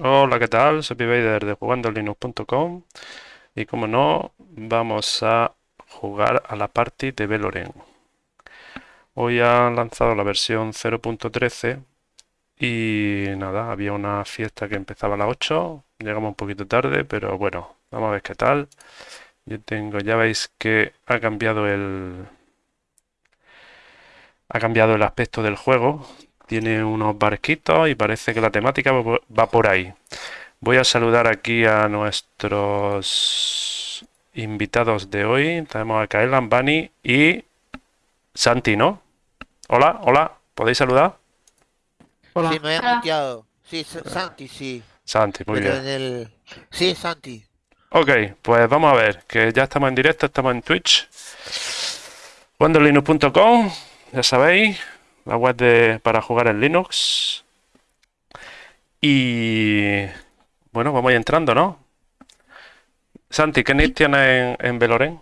Hola, ¿qué tal? Soy Pivader de jugandolinux.com y como no, vamos a jugar a la party de Veloren. Hoy han lanzado la versión 0.13 y nada, había una fiesta que empezaba a las 8, llegamos un poquito tarde, pero bueno, vamos a ver qué tal. Yo tengo, ya veis que ha cambiado el... Ha cambiado el aspecto del juego, tiene unos barquitos y parece que la temática va por ahí. Voy a saludar aquí a nuestros invitados de hoy. Tenemos a Kaelan, Bani y Santi, ¿no? Hola, hola, ¿podéis saludar? Hola. Sí, me he muteado. Sí, Santi, sí. Santi, muy bien. Sí, Santi. Ok, pues vamos a ver, que ya estamos en directo, estamos en Twitch. Wanderlinux.com, ya sabéis, la web de, para jugar en Linux. Y bueno, vamos entrando, ¿no? Santi, ¿qué nick tienes en, en Veloren?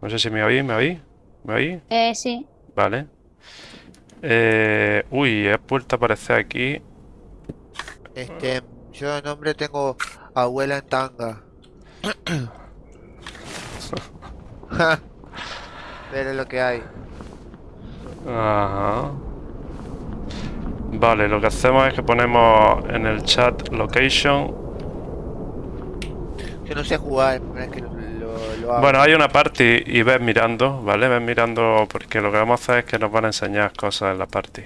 No sé si me oí, ¿me oí? ¿Me oí? Eh, sí. Vale. Eh, uy, he vuelto a aparecer aquí. Este, yo de nombre tengo abuela en tanga. Pero lo que hay. Ajá. Vale, lo que hacemos es que ponemos en el chat location. Yo no sé jugar, es que lo, hago. Bueno, hay una party y ves mirando, ¿vale? Ves mirando porque lo que vamos a hacer es que nos van a enseñar cosas en la party.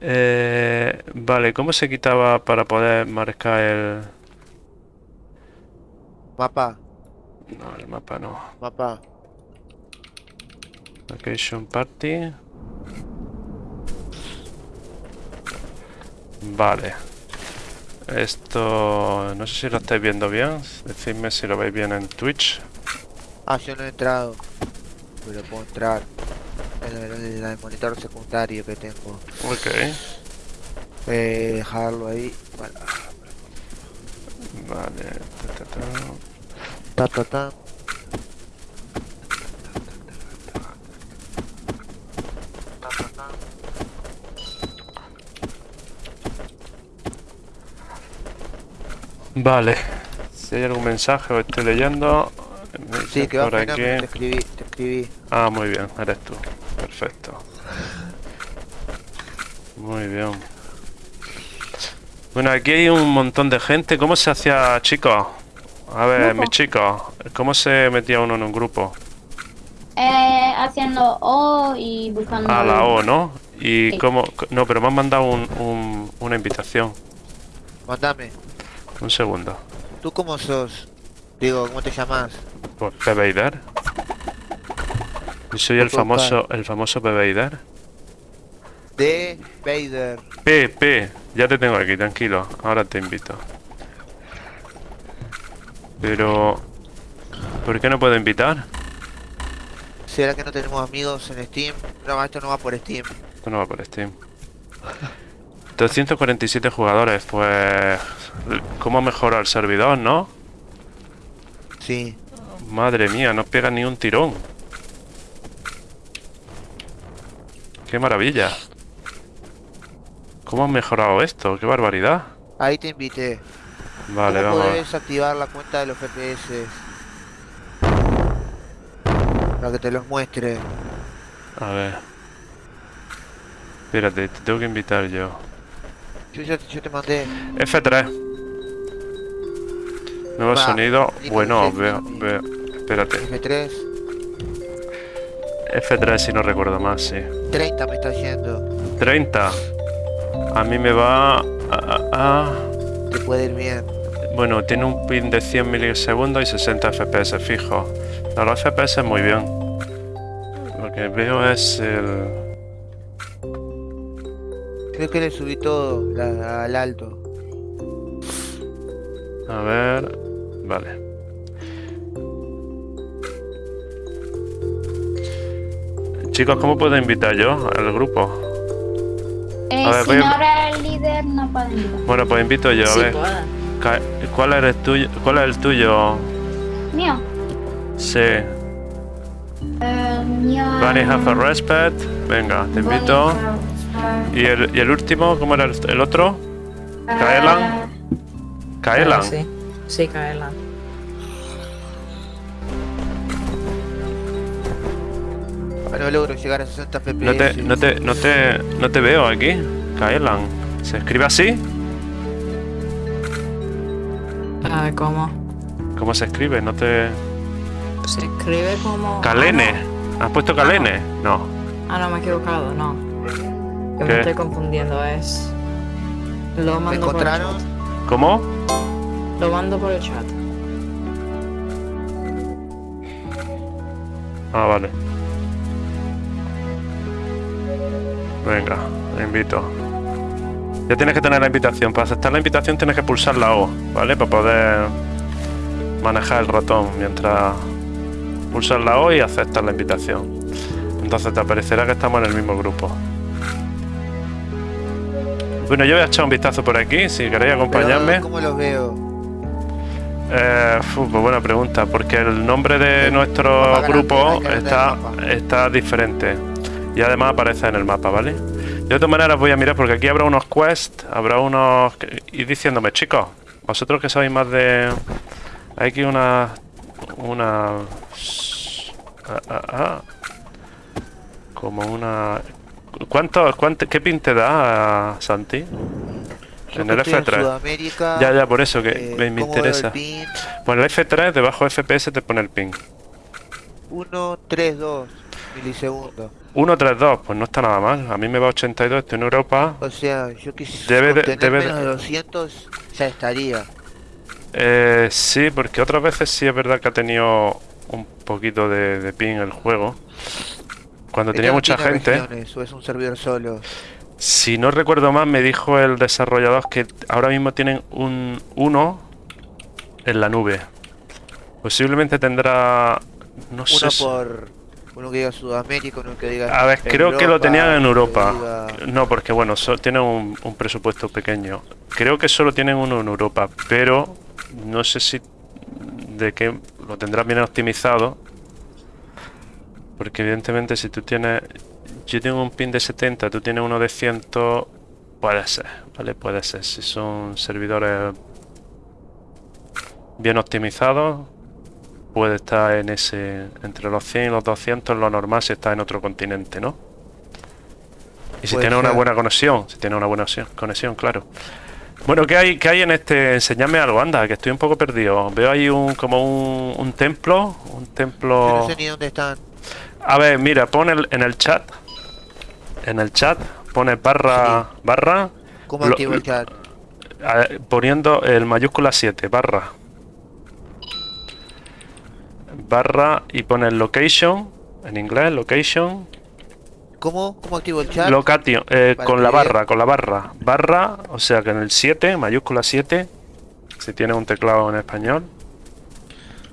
Eh, vale, ¿cómo se quitaba para poder marcar el... Mapa? No, el mapa no. Mapa. Location party. Vale. Esto... No sé si lo estáis viendo bien. Decidme si lo veis bien en Twitch. Ah, yo no he entrado. Pero puedo entrar. En el, monitor secundario que tengo. Ok. Eh, dejarlo ahí. Vale. Vale. Ta, ta, ta. Vale. Si hay algún mensaje o estoy leyendo. Sí, que por aquí. Te escribí, te escribí. Ah, muy bien, eres tú. Perfecto. Muy bien. Bueno, aquí hay un montón de gente. ¿Cómo se hacía, chicos? A ver, mis chicos, ¿cómo se metía uno en un grupo? Eh, haciendo O y buscando... Ah, la O, ¿no? Y cómo... No, pero me han mandado un, una invitación. Mándame. Un segundo. ¿Tú cómo sos? Digo, ¿cómo te llamas? Pues Pebeider. Yo soy el famoso, el famoso Pebeider. De Vader. P, P. Ya te tengo aquí, tranquilo. Ahora te invito. Pero... ¿Por qué no puedo invitar? ¿Será que no tenemos amigos en Steam? No, esto no va por Steam. Esto no va por Steam. 247 jugadores, pues... ¿Cómo mejora el servidor, no? Sí. Madre mía, no pega ni un tirón. ¡Qué maravilla! ¿Cómo han mejorado esto? ¡Qué barbaridad! Ahí te invité. Vale, ¿Cómo vamos. puedes activar la cuenta de los FPS? Para que te los muestre. A ver. Espérate, te tengo que invitar yo. Yo, yo, te mandé. F3. Nuevo sonido. Bueno, veo, veo. Espérate. F3. F3 si no recuerdo más, sí. 30 me está diciendo. 30. A mí me va a... Te puede ir bien. Bueno, tiene un pin de 100 milisegundos y 60 FPS fijo. No, los FPS muy bien. Lo que veo es el... Creo que le subí todo al alto. A ver... Vale. Chicos, ¿cómo puedo invitar yo al grupo? Eh, a ver, si no eres el líder, no puedo invitar. Bueno, pues invito yo, a ver. ¿Cuál eres tuyo? ¿Cuál es el tuyo? Mío. Sí. El mío Bunny have a respect. Venga, te invito. ¿Y el, y el último? ¿Cómo era el, el otro? ¿Kaelan? ¿Kaelan? Sí, sí, Kaelan. No logro llegar a 60 FPS. No te, no te, no te, no te veo aquí. Kaelan. ¿Se escribe así? ¿Cómo? ¿Cómo se escribe? No te... Se escribe como... Kalene. ¿Has puesto Kalene? No. Ah, no, me he equivocado, no. Yo ¿Qué? me estoy confundiendo, es... Lo ¿Me mando por el chat. ¿Cómo? Lo mando por el chat. Ah, vale. Venga, te invito. Ya tienes que tener la invitación. Para aceptar la invitación tienes que pulsar la O, ¿vale? Para poder manejar el ratón mientras pulsas la O y aceptas la invitación. Entonces te aparecerá que estamos en el mismo grupo. Bueno, yo voy a echar un vistazo por aquí, si queréis acompañarme. Pero, ¿Cómo los veo? Eh, pues buena pregunta, porque el nombre de nuestro grupo está, está diferente y además aparece en el mapa, ¿vale? De otra manera voy a mirar porque aquí habrá unos quests, habrá unos... Y diciéndome, chicos, vosotros que sabéis más de... Hay aquí una... Una... ah, ah, ah. como una... ¿Cuánto, cuánto, ¿Qué pin te da, Santi? Yo En el estoy en F3. Sudamérica, Ya, ya, por eso que eh, me, me ¿cómo veo el interesa. Bueno, el F3 debajo de FPS te pone el ping. 1, 3, 2 milisegundos. 132, pues no está nada mal. A mí me va 82, estoy en Europa. O sea, yo quisiera Debe de- menos de 200 ya estaría. Eh, sí, porque otras veces sí es verdad que ha tenido un poquito de, de ping el juego. Cuando tenía mucha gente. o es un servidor solo. Si no recuerdo mal, me dijo el desarrollador que ahora mismo tienen un 1 en la nube. Posiblemente tendrá... No sé Uno si- por uno que diga Sudamérica, uno que diga A ver, creo que lo tenían en Europa. diga- No, porque bueno, so- tienen un, un presupuesto pequeño. Creo que solo tienen uno en Europa, pero no sé si de qué lo tendrás bien optimizado. Porque evidentemente si tú tienes... Yo tengo un pin de 70, tú tienes uno de 100, puede ser, ¿vale? Puede ser. Si son servidores bien optimizados, puede estar en ese... Entre los 100 y los 200 lo normal si está en otro continente, ¿no? Y si tiene una buena conexión, si tiene una buena conexión, claro. Bueno, ¿qué hay, qué hay en este? Enseñadme algo, anda, que estoy un poco perdido. Veo ahí un como un, un templo, un Yo templo... no sé ni dónde están. A ver, mira, pon el- en el chat, en el chat, pone barra, barra, ¿Cómo Lo- activo el chat? a- poniendo el mayúscula 7, barra. Barra y pone location, en inglés, location, ¿Cómo? ¿Cómo activo el chat? Location, eh, con la barra, con la barra. Barra, o sea que en el 7, mayúscula 7, si tienes un teclado en español.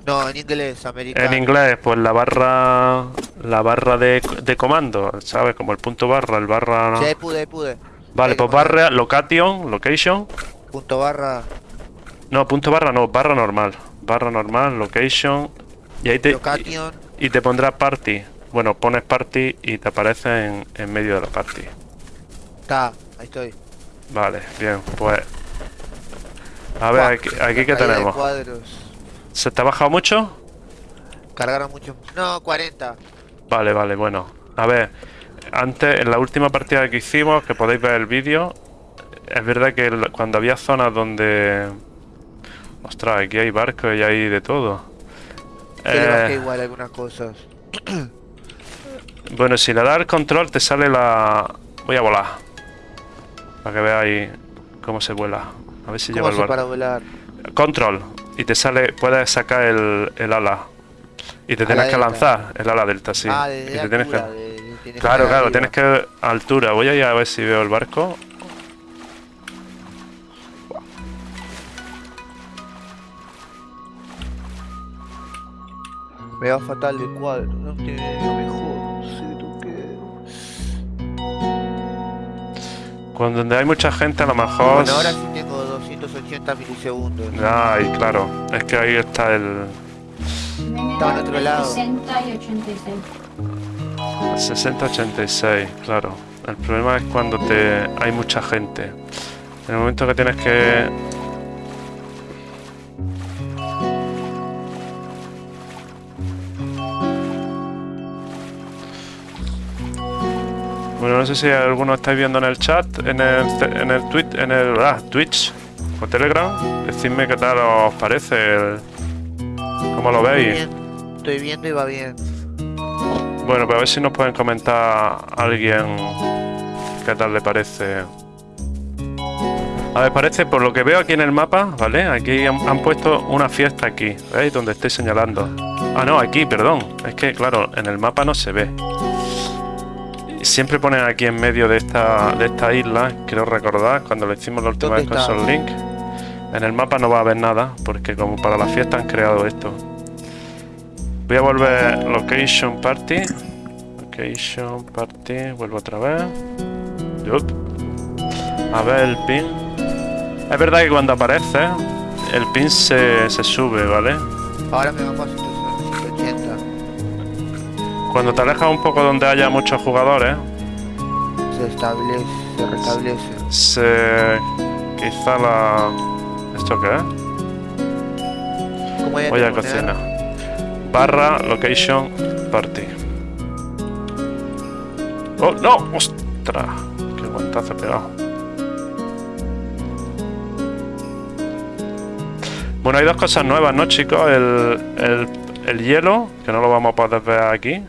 No, en inglés, americano. En inglés, pues la barra, la barra de, de comando, ¿sabes? Como el punto barra, el barra... Sí, ahí pude, pude. Vale, pues barra, location, location. Punto barra, No, punto barra no, barra normal. Barra normal, location. Y ahí te, y te pondrá party. Bueno, pones party y te aparece en, en medio de la party. Está, ahí estoy. Vale, bien, pues... A ver, aquí, aquí de tenemos. ¿Se te ha bajado mucho? Cargaron mucho. No, 40. Vale, vale, bueno. A ver, antes, en la última partida que hicimos, que podéis ver el vídeo, es verdad que cuando había zonas donde... Ostras, aquí hay barcos y hay de todo. Que le bajé Eh, igual algunas cosas. bueno, si le das el control te sale la... Voy a volar. Para que veáis cómo se vuela. A ver si lleva ¿Cómo el para volar? Control. Y te sale, puedes sacar el, el ala. Y te Ala tienes que lanzar, el ala delta, sí. ah, de te tienes que- de- Claro, claro, arriba. tienes que altura. Voy a ir a ver si veo el barco. Me va fatal de cuadro. No tiene lo mejor. No sé tú qué. Cuando donde hay mucha gente, a lo mejor. Bueno, ahora sí tengo 280 milisegundos. Ay, claro. Es que ahí está el. Estaba en otro lado. 60 y 86. 60-86, claro. El problema es cuando te hay mucha gente. En el momento que tienes que... Bueno, no sé si alguno estáis viendo en el chat, en el, en el tweet, en el ah, Twitch o Telegram. Decidme qué tal os parece, el, cómo lo veis. Estoy viendo y va bien. Bueno, pero a ver si nos pueden comentar alguien qué tal le parece. A ver, parece, por lo que veo aquí en el mapa, ¿vale? Aquí han, han puesto una fiesta aquí, ¿veis? Donde estoy señalando. Ah, no, aquí, perdón. Es que, claro, en el mapa no se ve. Siempre ponen aquí en medio de esta, de esta isla, quiero recordar, cuando lo hicimos la última vez ¿Dónde con? Sol Link. En el mapa no va a haber nada, porque como para la fiesta han creado esto. Voy a volver Location Party. Location Party, vuelvo otra vez. Yup. A ver el pin. Es verdad que cuando aparece, el pin se, se sube, ¿vale? Ahora me vamos a 180. Cuando te alejas un poco donde haya muchos jugadores, Se establece, se restablece. se... quizá la... ¿Esto qué es? ¿Cómo hay Voy a cocina. Barra location party. ¡Oh, no! ¡Ostras! ¡Qué guantazo he pegado! Bueno, hay dos cosas nuevas, ¿no, chicos? El, el, el hielo, que no lo vamos a poder ver aquí.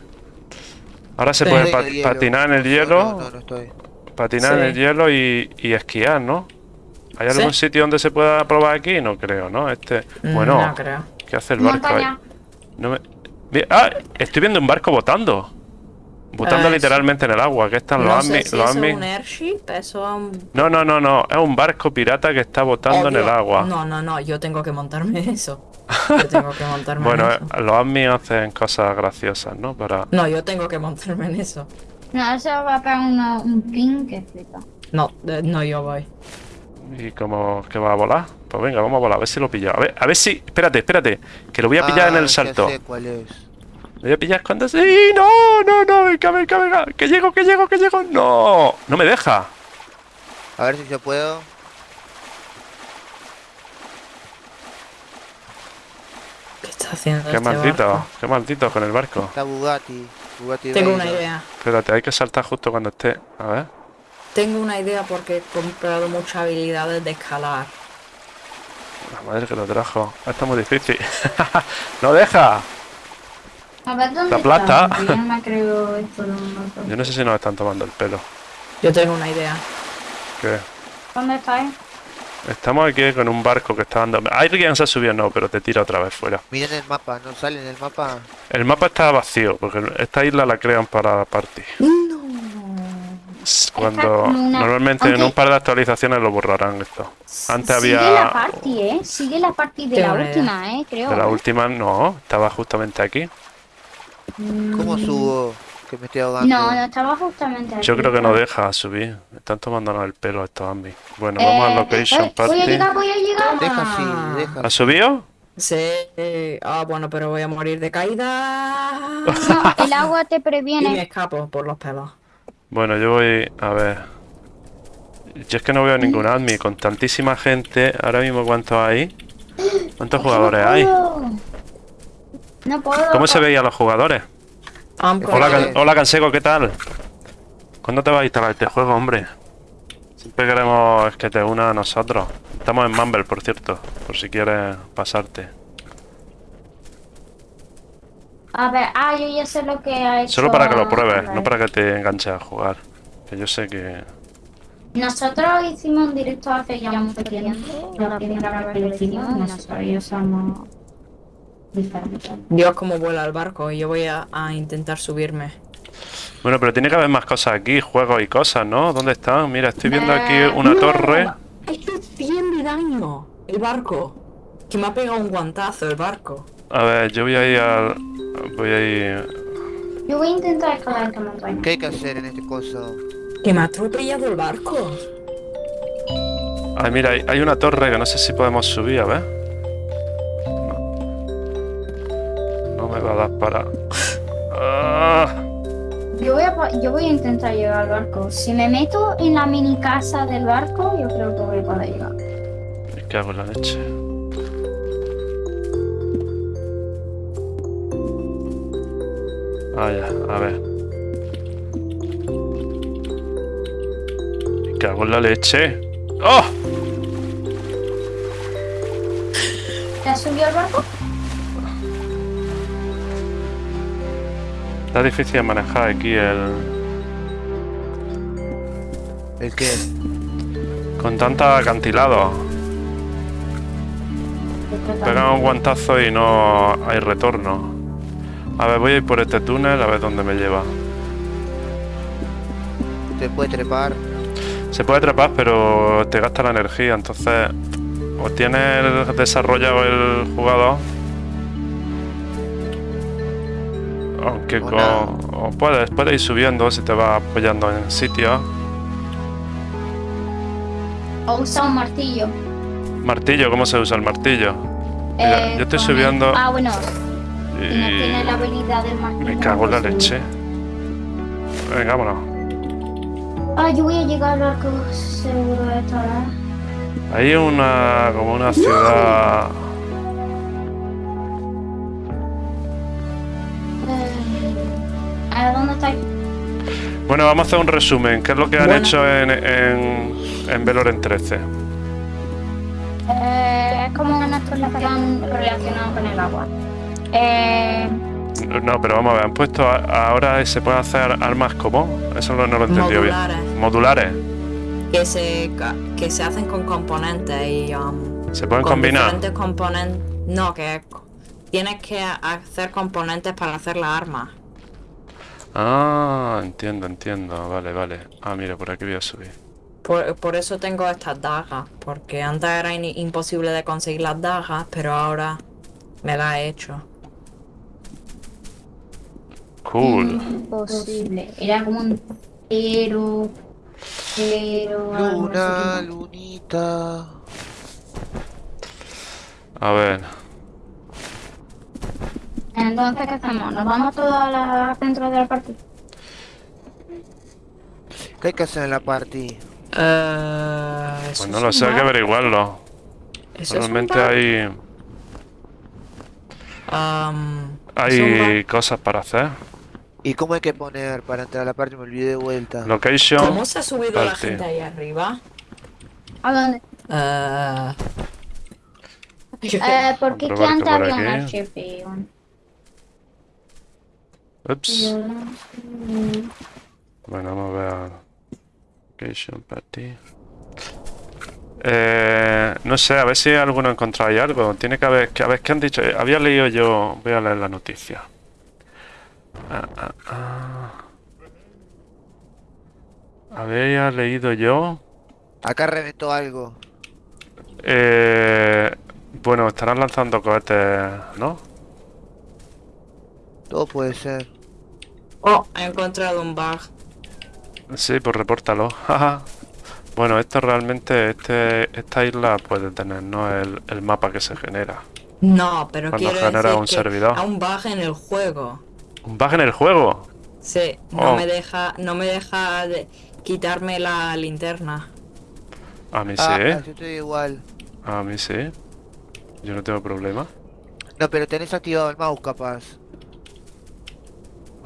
Ahora se puede patinar en el hielo, No, no, no estoy. patinar en el hielo y, y esquiar, ¿no? ¿Hay Sí. algún sitio donde se pueda probar aquí? No creo, ¿no? Este... Bueno, No creo. ¿qué hace el barco ahí? Me... ¡Ah! Estoy viendo un barco botando. Botando Ah, literalmente en el agua. Que están los admin. si es un airship, eso es un... No, no, no, no. Es un barco pirata que está botando en el agua. No, no, no, yo tengo que montarme eso. Yo tengo que montarme bueno, en eso. eh, los admin hacen cosas graciosas, ¿no? Para. No, yo tengo que montarme en eso. No, eso va a pegar una- un pin que flipa. No, eh, no, yo voy. ¿Y cómo que va a volar? Pues venga, vamos a volar, a ver si lo pillo. A ver, a ver si. Espérate, espérate. Que lo voy a pillar en Ah, el salto. sé cuál es. Lo voy a pillar cuando. ¡Sí! ¡No! ¡No, no! ¡Venga, venga, venga! ¡Que llego, que llego, que llego! ¡No! ¡No me deja! A ver si yo puedo. Está haciendo ¡Qué este maldito! barco? ¡Qué maldito con el barco! Está Bugatti. Bugatti Tengo una idea. Espérate, hay que saltar justo cuando esté. A ver. Tengo una idea porque he comprado muchas habilidades de escalar. La madre que lo trajo. Esto es muy difícil. ¡No deja! A ver dónde La plata. está, Yo no me creo esto de un motor. Yo no sé si nos están tomando el pelo. Yo tengo una idea. ¿Qué? ¿Dónde estáis? Estamos aquí con un barco que está dando. Alguien se ha subido, no, pero te tira otra vez fuera. Miren el mapa, no sale en el mapa. El mapa está vacío, porque esta isla la crean para la party. No. Cuando una- normalmente en un par de actualizaciones lo borrarán esto. Antes Sigue había la party, ¿eh? Sigue la party de la última, ¿eh? Creo. de la ¿eh? última, no, estaba justamente aquí. ¿Cómo subo? Que me estoy ahogando. No, no estaba justamente aquí. Yo creo que no deja subir. Están tomándonos el pelo estos ambis. Bueno, Eh, vamos a location eh, Voy a party. llegar, voy a llegar. Deja así, deja ¿Ha así. subido? Sí. eh, Ah, bueno, pero voy a morir de caída. No, el agua te y me previene. escapo por los pelos. Bueno, yo voy a ver. Yo es que no veo ningún admin con tantísima gente. Ahora mismo, ¿cuántos hay? ¿Cuántos jugadores no hay? No puedo. ¿Cómo se veían los jugadores? Hola, Can- Can- hola Canseco, ¿qué tal? ¿Cuándo te vas a instalar este juego, hombre? Siempre queremos que te una a nosotros. Estamos en Mumble, por cierto, por si quieres pasarte. A ver, ah, yo ya sé lo que ha hecho. Solo para que lo pruebes, no para que te enganches a jugar. Que yo sé que... Nosotros hicimos un directo hace ya mucho tiempo. La primera vez que lo hicimos, y nosotros ya somos diferentes. Dios, cómo vuela el barco. Y yo voy a, a intentar subirme. Bueno, pero tiene que haber más cosas aquí, juegos y cosas, ¿no? ¿Dónde están? Mira, estoy viendo aquí Eh, una ¡No! torre. 100 de daño. El barco. Que me ha pegado un guantazo el barco. A ver, yo voy a ir al... Voy a ir... Yo voy a intentar escalar esta montaña. ¿Qué hay que hacer en este coso? Que me ha atropellado el barco. Ay, mira, hay una torre que no sé si podemos subir, a ver. No, me va a dar para... Ah. Yo voy, a, yo voy a intentar llegar al barco. Si me meto en la mini casa del barco, yo creo que voy a poder llegar. Me cago en la leche. Ah, ya, a ver. Me cago en la leche. ¡Oh! ¿Te has subido al barco? Está difícil de manejar aquí el... ¿El qué? Con tanto acantilado. Pegan un guantazo y no hay retorno. A ver, voy a ir por este túnel a ver dónde me lleva. ¿Te puede trepar? Se puede trepar, pero te gasta la energía, entonces o tienes desarrollado el jugador. Aunque O con, o puedes, puedes ir subiendo si te vas apoyando en sitios. O usa un martillo. Martillo, ¿cómo se usa el martillo? Mira, Eh, yo estoy el- subiendo Ah, bueno. Y no tiene la habilidad del martillo. me cago en la leche. Venga, vámonos. Ah, yo voy a llegar al barco seguro de esta hora. Hay una como una ciudad. Bueno, vamos a hacer un resumen. ¿Qué es lo que han Bueno. hecho en, en, en Veloren 13? Eh, es como una exploración relacionada con el agua. Eh, No, pero vamos a ver, han puesto a- ahora se pueden hacer armas como. Eso no, no lo he entendido Modulares. bien. Modulares. Que se, que se hacen con componentes y um, Se pueden con combinar. diferentes componentes. No, que tienes que hacer componentes para hacer la arma. Ah, entiendo, entiendo. Vale, vale. Ah, mira, por aquí voy a subir. Por, por eso tengo estas dagas, porque antes era in- imposible de conseguir las dagas, pero ahora me las he hecho. Cool. imposible. Era como un cero, cero, Luna, lunita. A ver. Entonces, ¿qué hacemos? ¿Nos vamos todos a la centro de la partida? ¿Qué hay que hacer en la party? Eso Pues no lo sé, hay que averiguarlo. Bug. hay, Um, hay cosas para hacer. ¿Y cómo hay que poner para entrar a la party? Me olvidé de vuelta. Location. ¿Cómo se ha subido la gente ahí arriba? ¿A dónde? Eh, Eh, porque Comprobar aquí que antes por había un. Ups. Bueno, vamos a ver. Location party. Eh, no sé, a ver si alguno encontráis algo. Tiene que haber, que a ver qué han dicho. Eh, Había leído yo. Voy a leer la noticia. Ah, ah, ah. Había leído yo. Acá reventó algo. Eh, bueno, estarán lanzando cohetes, ¿no? Todo puede ser. Oh, he encontrado un bug. Sí, pues repórtalo. Bueno, esto realmente, este, esta isla puede tener, ¿no? El, el mapa que se genera. No, pero Cuando quiero genera decir un que servidor. a un bug en el juego. ¿Un bug en el juego? Sí, no Oh. me deja, no me deja de quitarme la linterna. A mí sí, Ah, yo estoy igual. A mí sí. Yo no tengo problema. No, pero tenés activado el mouse capaz.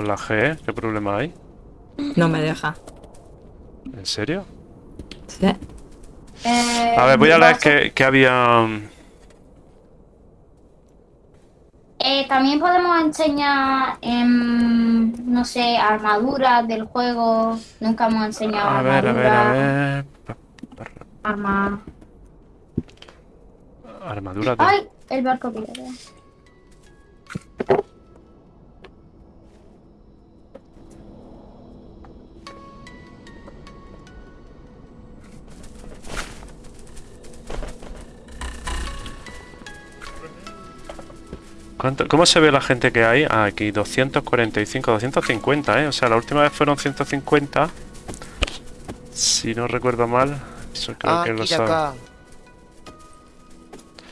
Con la G, ¿qué problema hay? No me deja. ¿En serio? Sí. Eh, A ver, voy a leer que, que había... mm, Eh, también podemos enseñar, em, no sé, armaduras del juego. Nunca hemos enseñado A ver, a ver, a armadura, ver... arma- Armadura de... ¡Ay! El barco pirata. ¿Cuánto- ¿Cómo se ve la gente que hay? Ah, aquí 245, 250, ¿eh? O sea, la última vez fueron 150. Si no recuerdo mal. Eso creo Ah, que lo sabe. acá.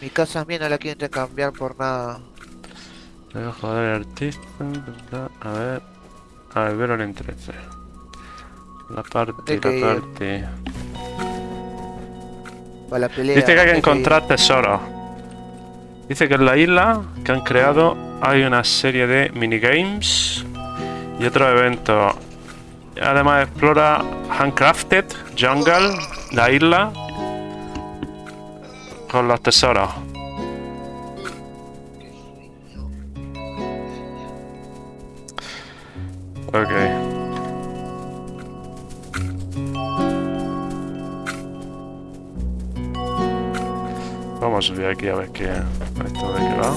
Mi casa mía no la quiero intercambiar por nada. Joder, el artista. A ver. A ver, Veloren 13. La parte, la ir. parte. Para la pelea. Dice que hay que encontrar tesoros. Dice que en la isla que han creado hay una serie de minigames y otros eventos. Además explora Handcrafted, Jungle, la isla con los tesoros. Ok. Vamos a subir aquí a ver qué esto de qué va.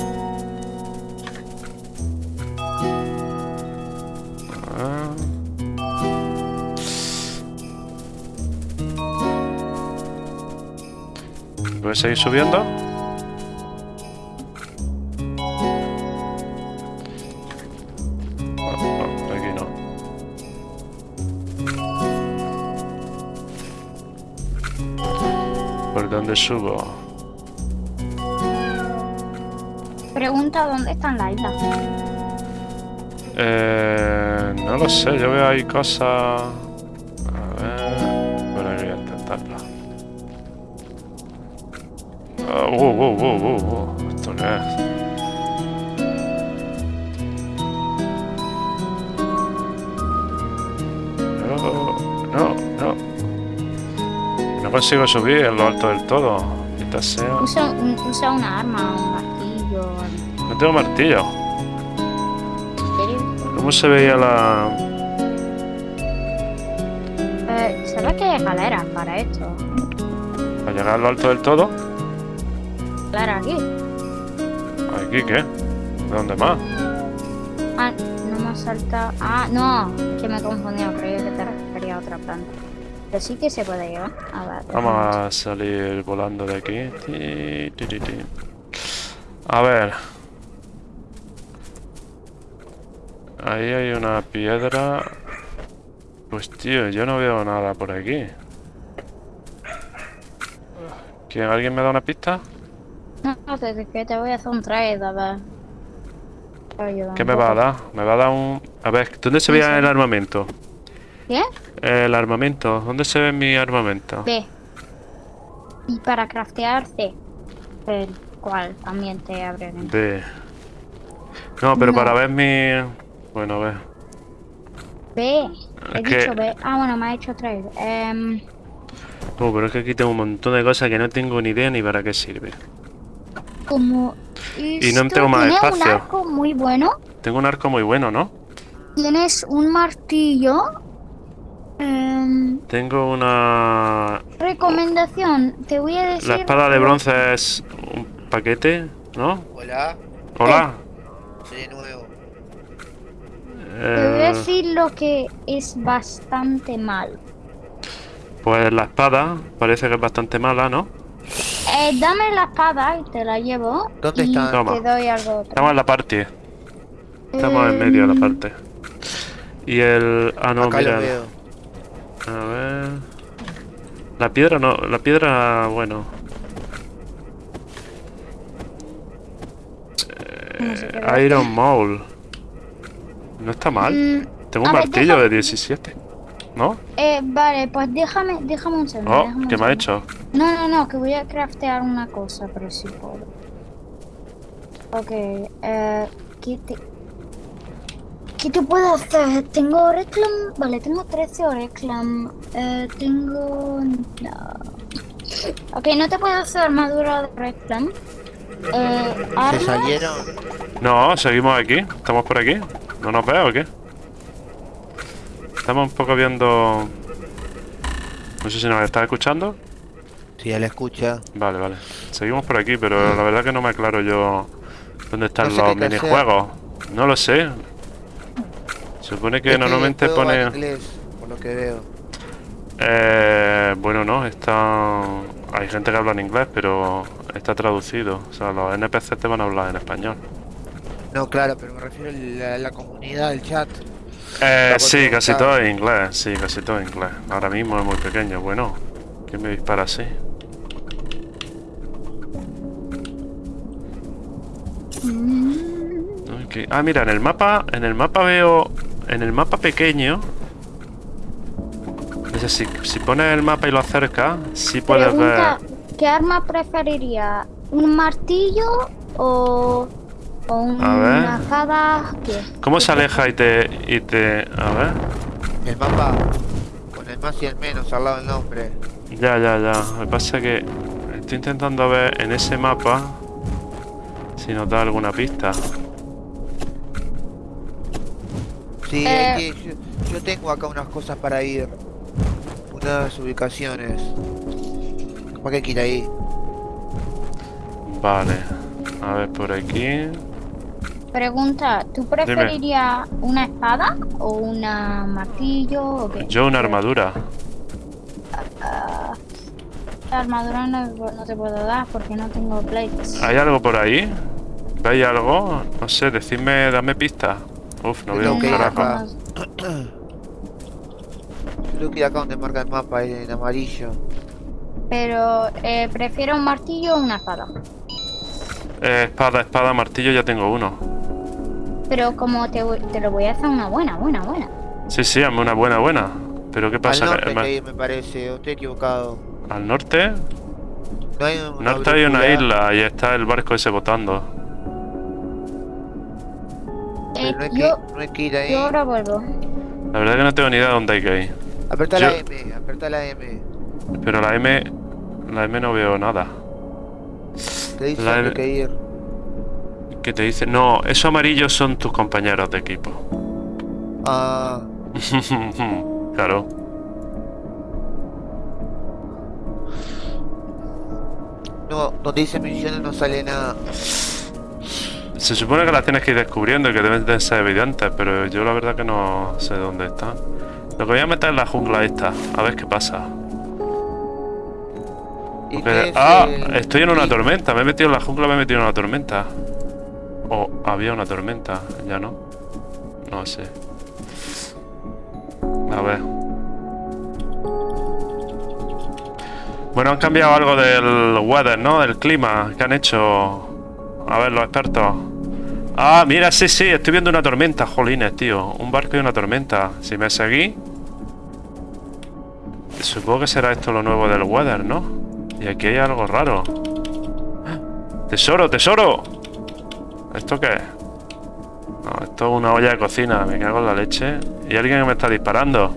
Ah. ¿Puedes seguir subiendo? Ah, no, aquí no. ¿Por dónde subo? Pregunta dónde están las islas. Eh, no lo sé, yo veo ahí cosas... A ver... Bueno, voy a intentarlo. Ah, wow, wow, wow. ¿Esto qué es? No, no, no. No consigo subir en lo alto del todo. Quizás sea... Usa, un- usa una arma, tengo martillo. ¿Cómo se veía la...? Eh, ¿Sabes que hay escaleras para esto? ¿Para llegar a lo alto del todo? Escaleras aquí. ¿Aquí qué? ¿De dónde más? Ah, no me ha saltado. Ah, no, que me he confundido. Creía que te refería a otra planta. Pero sí que se puede llevar. A ver. Vamos a salir volando de aquí. Ti, ti, ti, ti. A ver. Ahí hay una piedra. Pues tío, yo no veo nada por aquí. ¿Quién, ¿Alguien me da una pista? No, no, que, que te voy a hacer un trade, a ver. ¿Qué me va a dar? Me va a dar un... A ver, ¿dónde se veía el armamento? ¿Qué? El armamento. ¿Dónde se ve mi armamento? B. Y para craftear C. El cual también te abre. B. No, pero No. para ver mi... Bueno, ver. B. He Es que- dicho B. Ah, bueno, me ha hecho trade. Em, Uh, pero es que aquí tengo un montón de cosas que no tengo ni idea ni para qué sirve. como. Y no tengo más tiene espacio. un arco muy bueno. Tengo un arco muy bueno, ¿no? Tienes un martillo. Em, Tengo una... recomendación. Te voy a decir. La espada de bronce es un paquete, ¿no? Hola, Hola. soy de nuevo. Te voy a Eh, decir lo que es bastante mal. pues la espada parece que es bastante mala, ¿no? Eh, dame la espada y te la llevo. ¿Dónde está? Toma. Te doy algo otro. Estamos en la parte. Estamos en medio de la parte. Y el... Ah, no, Acá mira. lo veo. A ver... La piedra no... La piedra, bueno... Va. Iron Maul. No está mal. Mm, Tengo un ver, martillo de 17. ¿No? eh, vale, pues déjame, déjame un segundo. Oh, déjame un ¿qué me ha hecho? No, no, no, que voy a craftear una cosa, pero si puedo. Ok, eh, ¿qué te... ¿Qué te puedo hacer? Tengo Oreclam, vale, tengo 13 Oreclam, eh, tengo... no. Ok, no te puedo hacer armadura de Oreclam. Eh, ¿Se salieron? No, seguimos aquí. ¿Estamos por aquí? ¿No nos veo o qué? Estamos un poco viendo... No sé si nos está escuchando. Si él escucha. Vale, vale. Seguimos por aquí, pero la verdad que no me aclaro yo dónde están No sé los minijuegos. No lo sé. Se supone que Es normalmente pone... inglés, por lo que veo. Eh, bueno, no, está... Hay gente que habla en inglés, pero está traducido. O sea, los NPC te van a hablar en español. No, claro, pero me refiero a la, la comunidad, el chat. Eh, sí, casi todo en inglés, sí, casi todo en inglés. Ahora mismo es muy pequeño, bueno. ¿Quién me dispara así? Ok. Ah, mira, en el mapa, en el mapa veo en el mapa pequeño... Es decir, si pones el mapa y lo acercas, sí puedes Pregunta, ver... ¿qué arma preferiría? ¿Un martillo o, o A ver. una? ¿Qué? ¿Cómo se aleja y te... y te... A ver... El mapa con el más y el menos al lado del nombre. Ya, ya, ya. Lo que pasa es que estoy intentando ver en ese mapa si nos da alguna pista. Sí, Eh. que- yo, yo tengo acá unas cosas para ir. Unas ubicaciones. ¿Para qué quiere ir ahí? Vale. A ver, por aquí. Pregunta, ¿tú preferirías una espada o una martillo o qué? Yo una armadura. La armadura no, no te puedo dar porque no tengo plates. ¿Hay algo por ahí? ¿Veis algo? No sé, decidme, dame pista. Uf, no veo un carajo. acá. Creo que acá donde marca el mapa en amarillo. Pero, eh, ¿prefiero un martillo o una espada? Eh, espada, espada, martillo, ya tengo uno. Pero como te, voy- te lo voy a hacer una buena, buena, buena. Sí, sí, hazme una buena, buena. Pero ¿qué Al pasa? norte Que- hay que ir, me parece. Estoy equivocado. ¿Al norte? No hay un- norte hay una isla y está el barco ese botando. Eh, no, hay que, yo, no hay que ir ahí. yo ahora vuelvo. La verdad que no tengo ni idea de dónde hay que ir. Aperta yo- la M, aperta la M. Pero la M... La M no veo nada. Te dice La M- que ir. ¿Qué te dice? No, esos amarillos son tus compañeros de equipo. Ah, claro. no, donde dice misiones no sale nada. Se supone que las tienes que ir descubriendo y que deben de ser evidentes, pero yo la verdad que no sé dónde están. Lo que voy a meter es la jungla esta, a ver qué pasa. ¿Y Porque- qué es ah, estoy en una tormenta, me he metido en la jungla, me he metido en una tormenta. O había una tormenta, ya no. No sé. A ver. Bueno, han cambiado algo del weather, ¿no? Del clima que han hecho. A ver, los expertos. Ah, mira, sí, sí, estoy viendo una tormenta, jolines, tío. Un barco y una tormenta. Si me seguí. Supongo que será esto lo nuevo del weather, ¿no? Y aquí hay algo raro. ¡Tesoro, tesoro! ¿Esto qué es? No, esto es una olla de cocina, me cago en la leche. ¿Y alguien que me está disparando?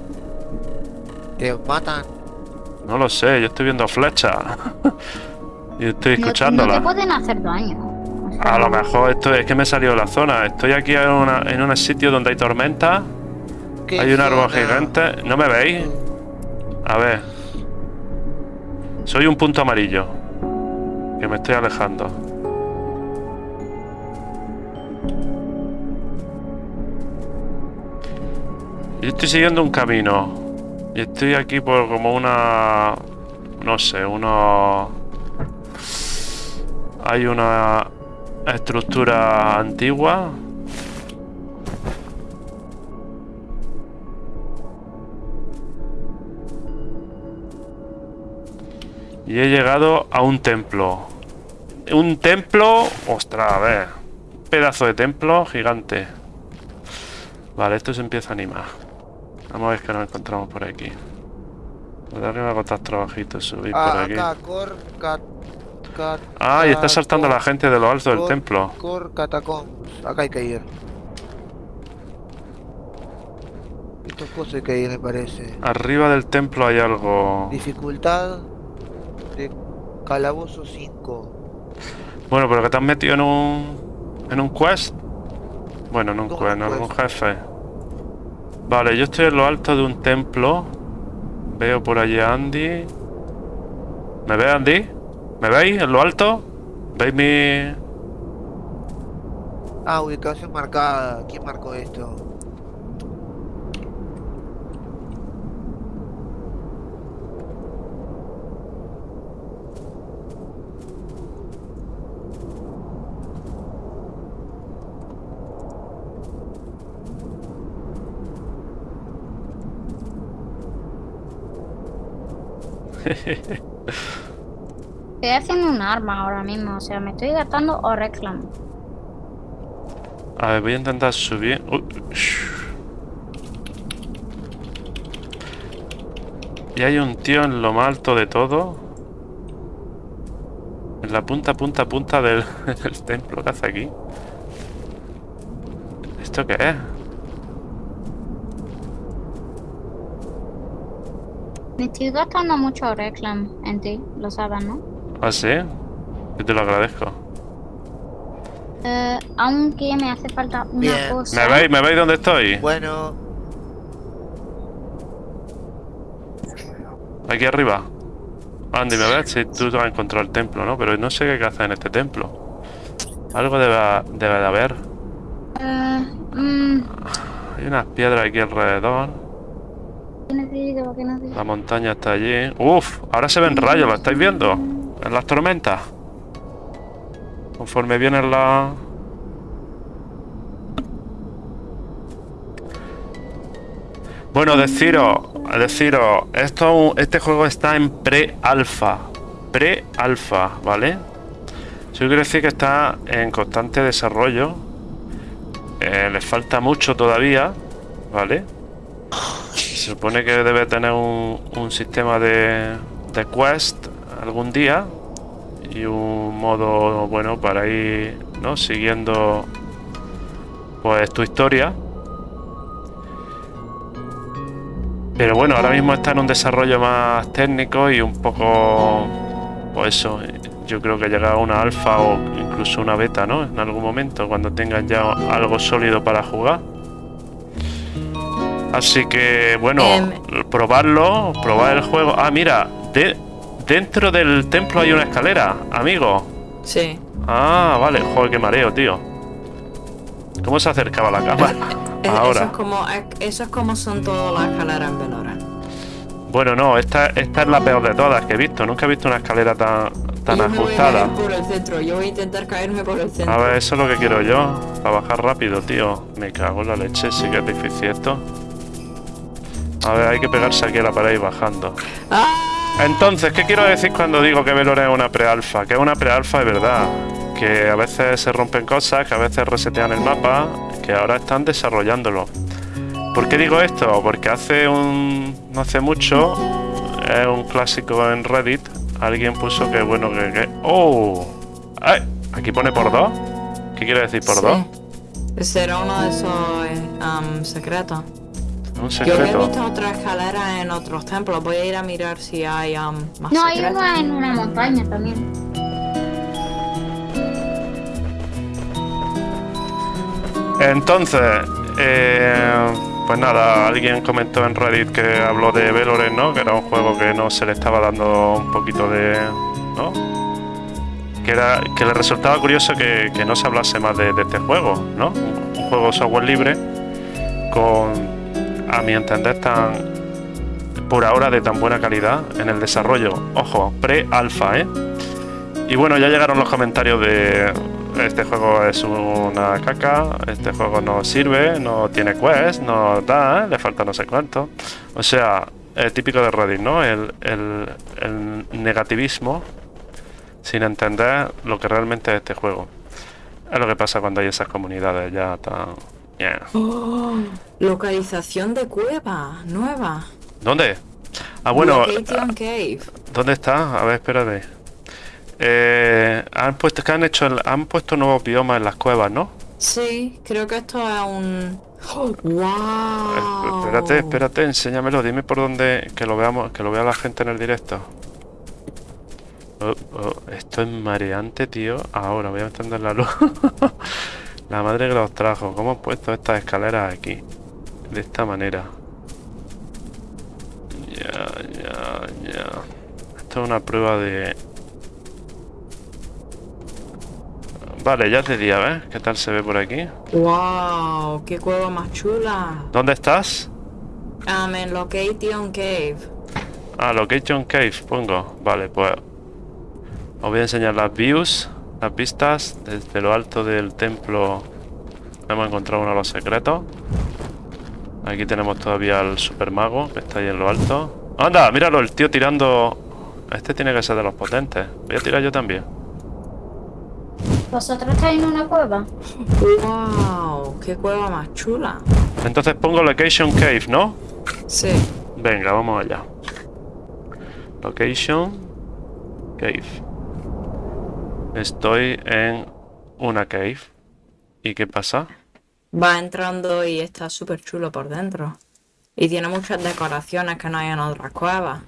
Te matan. No lo sé, yo estoy viendo flechas. y estoy No- No, escuchándolas. te pueden hacer daño. A lo mejor esto es que me he salido de la zona. Estoy aquí en, una- en un sitio donde hay tormenta. ¿Qué Hay un árbol gigante. ¿No me veis? A ver. Soy un punto amarillo. Que me estoy alejando. Yo estoy siguiendo un camino. Y estoy aquí por como una... No sé, uno... Hay una estructura antigua. Y he llegado a un templo. Un templo... Ostras, a ver. Un pedazo de templo gigante. Vale, esto se empieza a animar. Vamos a ver qué nos encontramos por aquí. Por arriba va a costar trabajito subir por Ah, aquí. cat, Ah, y está saltando la gente de lo alto del templo. Acá hay que ir. Estas cosas hay que ir, me parece. Arriba del templo hay algo. Dificultad de calabozo 5. Bueno, pero que te has metido en un. en un quest. Bueno, en un ¿Cómo quest, no en un jefe. Vale, yo estoy en lo alto de un templo. Veo por allí a Andy. ¿Me ve Andy? ¿Me veis en lo alto? ¿Veis mi. Ah, ubicación marcada. ¿Quién marcó esto? estoy haciendo un arma ahora mismo, o sea, me estoy gastando o reclamo. A ver, voy a intentar subir. Y hay un tío en lo más alto de todo. En la punta, punta, punta del, del templo que hace aquí. ¿Esto qué es? Me estoy gastando mucho reclam en ti, lo sabes, ¿no? ¿Ah, sí? Yo te lo agradezco. Eh, aunque me hace falta una Bien. cosa. ¿Me veis? ¿Me veis dónde estoy? Bueno, Aquí arriba. Andy, ¿me ves? Si tú has encontrado el templo, ¿no? Pero no sé qué hay que hacer en este templo. Algo debe, debe de haber. Eh, mm, Hay unas piedras aquí alrededor. ¿Qué necesito? ¿Qué necesito? La montaña está allí. Uf, ahora se ven rayos, ¿lo estáis viendo? En las tormentas. Conforme vienen las... Bueno, deciros, deciros, esto, este juego está en pre-alfa. Pre-alfa, ¿vale? Eso quiere decir que está en constante desarrollo. Eh, le falta mucho todavía, ¿vale? Se supone que debe tener un, un sistema de, de quest algún día y un modo bueno para ir ¿no? siguiendo pues tu historia. Pero bueno, ahora mismo está en un desarrollo más técnico y un poco pues eso, yo creo que llegará una alfa o incluso una beta, ¿no? En algún momento, cuando tengan ya algo sólido para jugar. Así que, bueno, Em. probarlo, probar el juego. Ah, mira, de, dentro del templo hay una escalera, amigo. Sí. Ah, vale, joder, qué mareo, tío. ¿Cómo se acercaba la cámara? Eh, Eso Ahora. es como, eh, eso es como son todas las escaleras en Valorant. Bueno, no, esta, esta es la peor de todas que he visto. Nunca he visto una escalera tan, tan Yo me voy a ajustada. por el centro. Yo voy a intentar caerme por el centro. A ver, eso es lo que quiero yo. Para bajar rápido, tío. Me cago en la leche, sí que es difícil esto. A ver, hay que pegarse aquí a la pared y bajando. ¡Ah! Entonces, ¿qué quiero decir cuando digo que Veloren es una prealfa? Que es una prealfa de verdad. Que a veces se rompen cosas, que a veces resetean el mapa, que ahora están desarrollándolo. ¿Por qué digo esto? Porque hace un. no hace mucho, es un clásico en Reddit. Alguien puso que bueno que. que- ¡Oh! ¡Ay! Aquí pone por dos. ¿Qué quiere decir por Sí. dos? Será uno de esos eh, secretos. Un Yo había secreto. visto otra escalera en otros templos. Voy a ir a mirar si hay am, más No, hay uno en una montaña también. Entonces, eh, pues nada, alguien comentó en Reddit que habló de Veloren, ¿no? Que era un juego que no se le estaba dando un poquito de. ¿no? Que, era, que le resultaba curioso que, que no se hablase más de, de este juego, ¿no? Un, un juego software libre con, a mi entender, tan. por ahora de tan buena calidad en el desarrollo. Ojo, pre-alfa, ¿eh? Y bueno, ya llegaron los comentarios de este juego es una caca, este juego no sirve, no tiene quest, no da, le falta no sé cuánto. O sea, el típico de Reddit, ¿no? El, el- el negativismo sin entender lo que realmente es este juego. Es lo que pasa cuando hay esas comunidades ya tan... yeah. Oh, localización de cueva nueva. ¿Dónde? Ah, bueno, Location Cave. ¿Dónde está? A ver, espérate. Eh, han puesto que han hecho el- han puesto nuevos biomas en las cuevas, ¿no? Sí, creo que esto es un. Eh, ¡Wow! Espérate, espérate, enséñamelo, dime por dónde que lo veamos, que lo vea la gente en el directo. Oh, oh, esto es mareante, tío. Ahora voy a encender la luz. la madre que los trajo. ¿Cómo han puesto estas escaleras aquí? De esta manera. Ya, ya, ya. Esto es una prueba de... Vale, ya es de día, ¿ves? ¿Qué tal se ve por aquí? ¡Wow! ¡Qué cueva más chula! ¿Dónde estás? Um, en Location Cave. Ah, Location Cave, pongo. Vale, pues os voy a enseñar las views, las vistas desde lo alto del templo. Hemos encontrado uno de los secretos. Aquí tenemos todavía al super mago que está ahí en lo alto. ¡Anda! Míralo, el tío tirando. Este tiene que ser de los potentes. Voy a tirar yo también. ¿Vosotros estáis en una cueva? ¡Wow! ¡Qué cueva más chula! Entonces pongo Location Cave, ¿no? Sí. Venga, vamos allá. Location. Cave. Estoy en una cave. ¿Y qué pasa? Va entrando y está súper chulo por dentro. Y tiene muchas decoraciones que no hay en otras cuevas.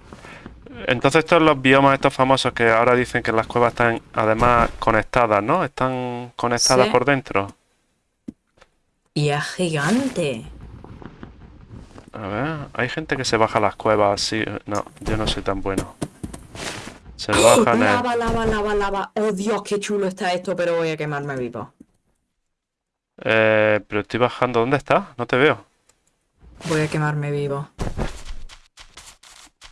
Entonces estos son los biomas estos famosos que ahora dicen que las cuevas están además conectadas, ¿no? Están conectadas Sí. por dentro. Y es gigante. A ver, hay gente que se baja las cuevas así. No, yo no soy tan bueno. Se lo bajan el... Lava, lava, lava, lava. Oh Dios, qué chulo está esto, pero voy a quemarme vivo. Eh, pero estoy bajando. ¿Dónde está? No te veo. Voy a quemarme vivo.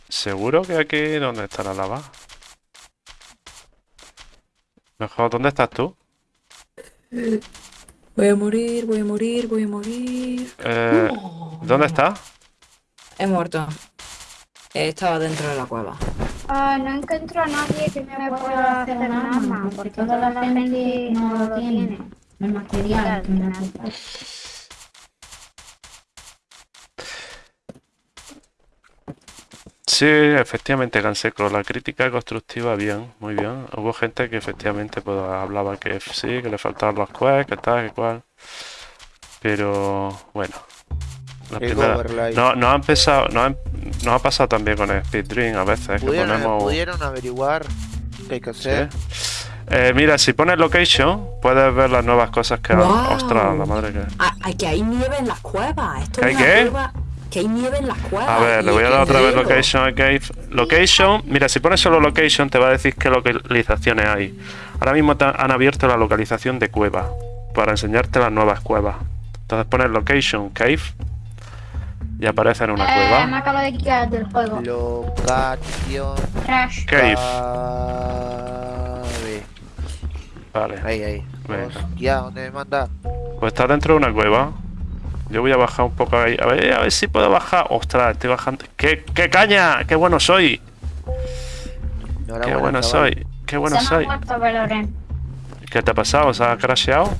¿Seguro que aquí... ¿Dónde está la lava? Mejor, ¿dónde estás tú? Voy a morir, voy a morir, voy a morir. Eh, ¿dónde estás? He muerto. Estaba dentro de la cueva. Ah, no encuentro a nadie que me pueda hacer nada más, porque toda la gente no lo tiene. El material que me falta. Sí, efectivamente, Canseco. La crítica constructiva, bien, muy bien. Hubo gente que efectivamente pues, hablaba que sí, que le faltaban los quests, que tal, que cual. Pero bueno. La primera. No, nos ha empezado, nos ha, nos ha pasado también con el speedrun a veces, que ¿Pudieron, ponemos. pudieron averiguar qué hay que hacer? Sí. Eh, mira, si pones location, puedes ver las nuevas cosas que han. Guau. Ostras, la madre que. Ah, ah, que hay nieve en las cuevas. Esto ¿Que es hay una qué? cueva- Que hay nieve en las cuevas. A ver, le voy a dar otra vez location a cave. Location, mira, si pones solo location te va a decir qué localizaciones hay. Ahora mismo te han abierto la localización de cueva para enseñarte las nuevas cuevas. Entonces pones location cave y aparece en una Eh, me cueva. acabo de quitar del juego. Locación. Crash. Cave, vale. Ahí, ahí. Venga. Hostia, ¿dónde me manda? Pues está dentro de una cueva. Yo voy a bajar un poco ahí. A ver, a ver si puedo bajar. Ostras, estoy bajando. ¡Qué, qué caña! ¡Qué bueno soy! ¡Qué bueno chaval. soy! ¡Qué bueno Se me soy! muerto. ¿Qué te ha pasado? ¿Se ha crasheado?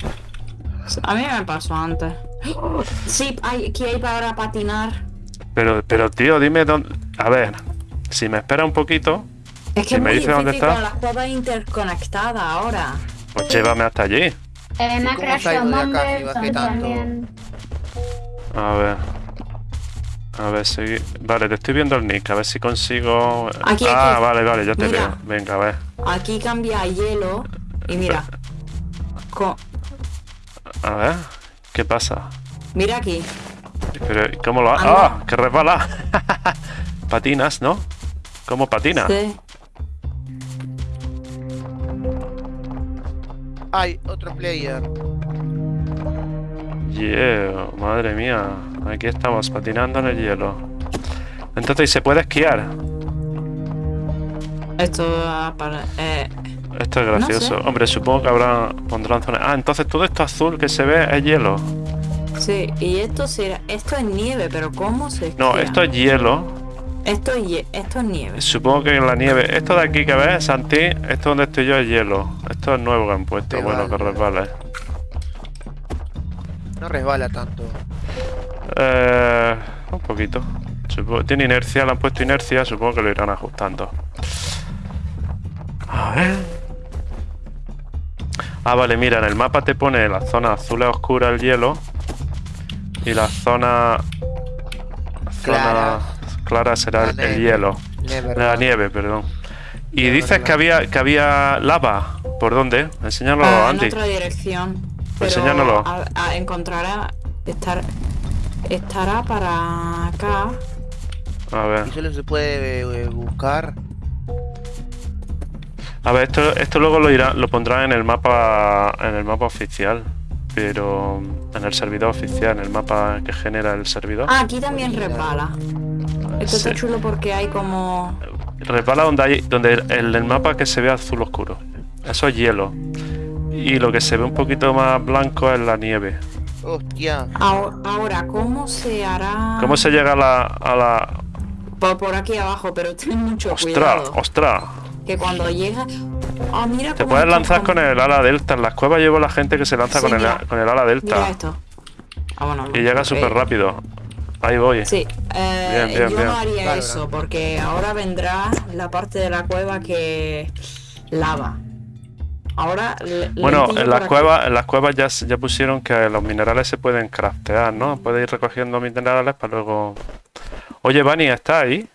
A mí me pasó antes. Sí, hay, aquí hay para patinar. Pero, pero tío, dime dónde. A ver, si me espera un poquito, Es que Si es me muy dice dónde está. con las cuevas interconectadas ahora. pues llévame hasta allí. Eh, me ha. A ver. A ver si. Vale, te estoy viendo el nick, a ver si consigo. Aquí, ah, aquí. vale, vale, ya te Mira. veo. Venga, a ver. Aquí cambia a hielo. Y mira. A ver. ¿Qué pasa? mira aquí. Pero, ¿Cómo lo ha.? ¡Ah! ¡Que resbala! Patinas, ¿no? ¿Cómo patina? Sí. Hay otro player. Yeah, madre mía. Aquí estamos patinando en el hielo. Entonces, ¿y ¿se puede esquiar? Esto para. Eh, Esto es gracioso. sé. Hombre, supongo que habrá pondrán zonas. Ah, entonces todo esto azul que se ve es hielo. sí, y esto será. Esto es nieve, pero ¿cómo se No, esto es hielo. Esto es, esto es nieve. Supongo que en la nieve. Esto de aquí que ves, Santi, esto donde estoy yo es hielo. Esto es nuevo que han puesto. Bueno, que vale. resbale. No resbala tanto. Eh, un poquito. Supongo- tiene inercia, le han puesto inercia, supongo que lo irán ajustando. A ver. Ah, vale, mira, en el mapa te pone la zona azul es oscura el hielo y la zona zona Clara. clara será La el, el nieve. hielo, Never la nieve, perdón. Y dices que había que había lava. ¿Por dónde? Enséñalo, Ah, en Andy. otra dirección. Pero Enséñanoslo. A, a- encontrará. Estar, estará para acá. A ver. Y solo se puede eh, buscar. A ver, esto, esto luego lo irá, lo pondrán en el mapa en el mapa oficial, pero en el servidor oficial, en el mapa que genera el servidor. Ah, aquí también resbala. Esto Sí. está chulo porque hay como. Resbala donde hay donde el, el mapa que se ve azul oscuro. Eso es hielo. Y lo que se ve un poquito más blanco es la nieve. Hostia. Ahora, ahora, ¿cómo se hará? ¿Cómo se llega a la, a la... Por, por aquí abajo, pero ten mucho ostras, cuidado. ostras? Que cuando llega. Ah, mira Te puedes lanzar con el ala delta. En las cuevas llevo la gente que se lanza Sí, con, el, con el ala Mira delta. esto. Ah, bueno, Y llega súper rápido. Ahí voy. Sí, eh, Bien, bien, yo bien. no haría eso porque ahora vendrá la parte de la cueva que lava. Ahora le- Bueno, en las cuevas, en las cuevas ya, ya pusieron que los minerales se pueden craftear, ¿no? Puedes ir recogiendo minerales para luego. Oye, Vani, ¿estás ahí?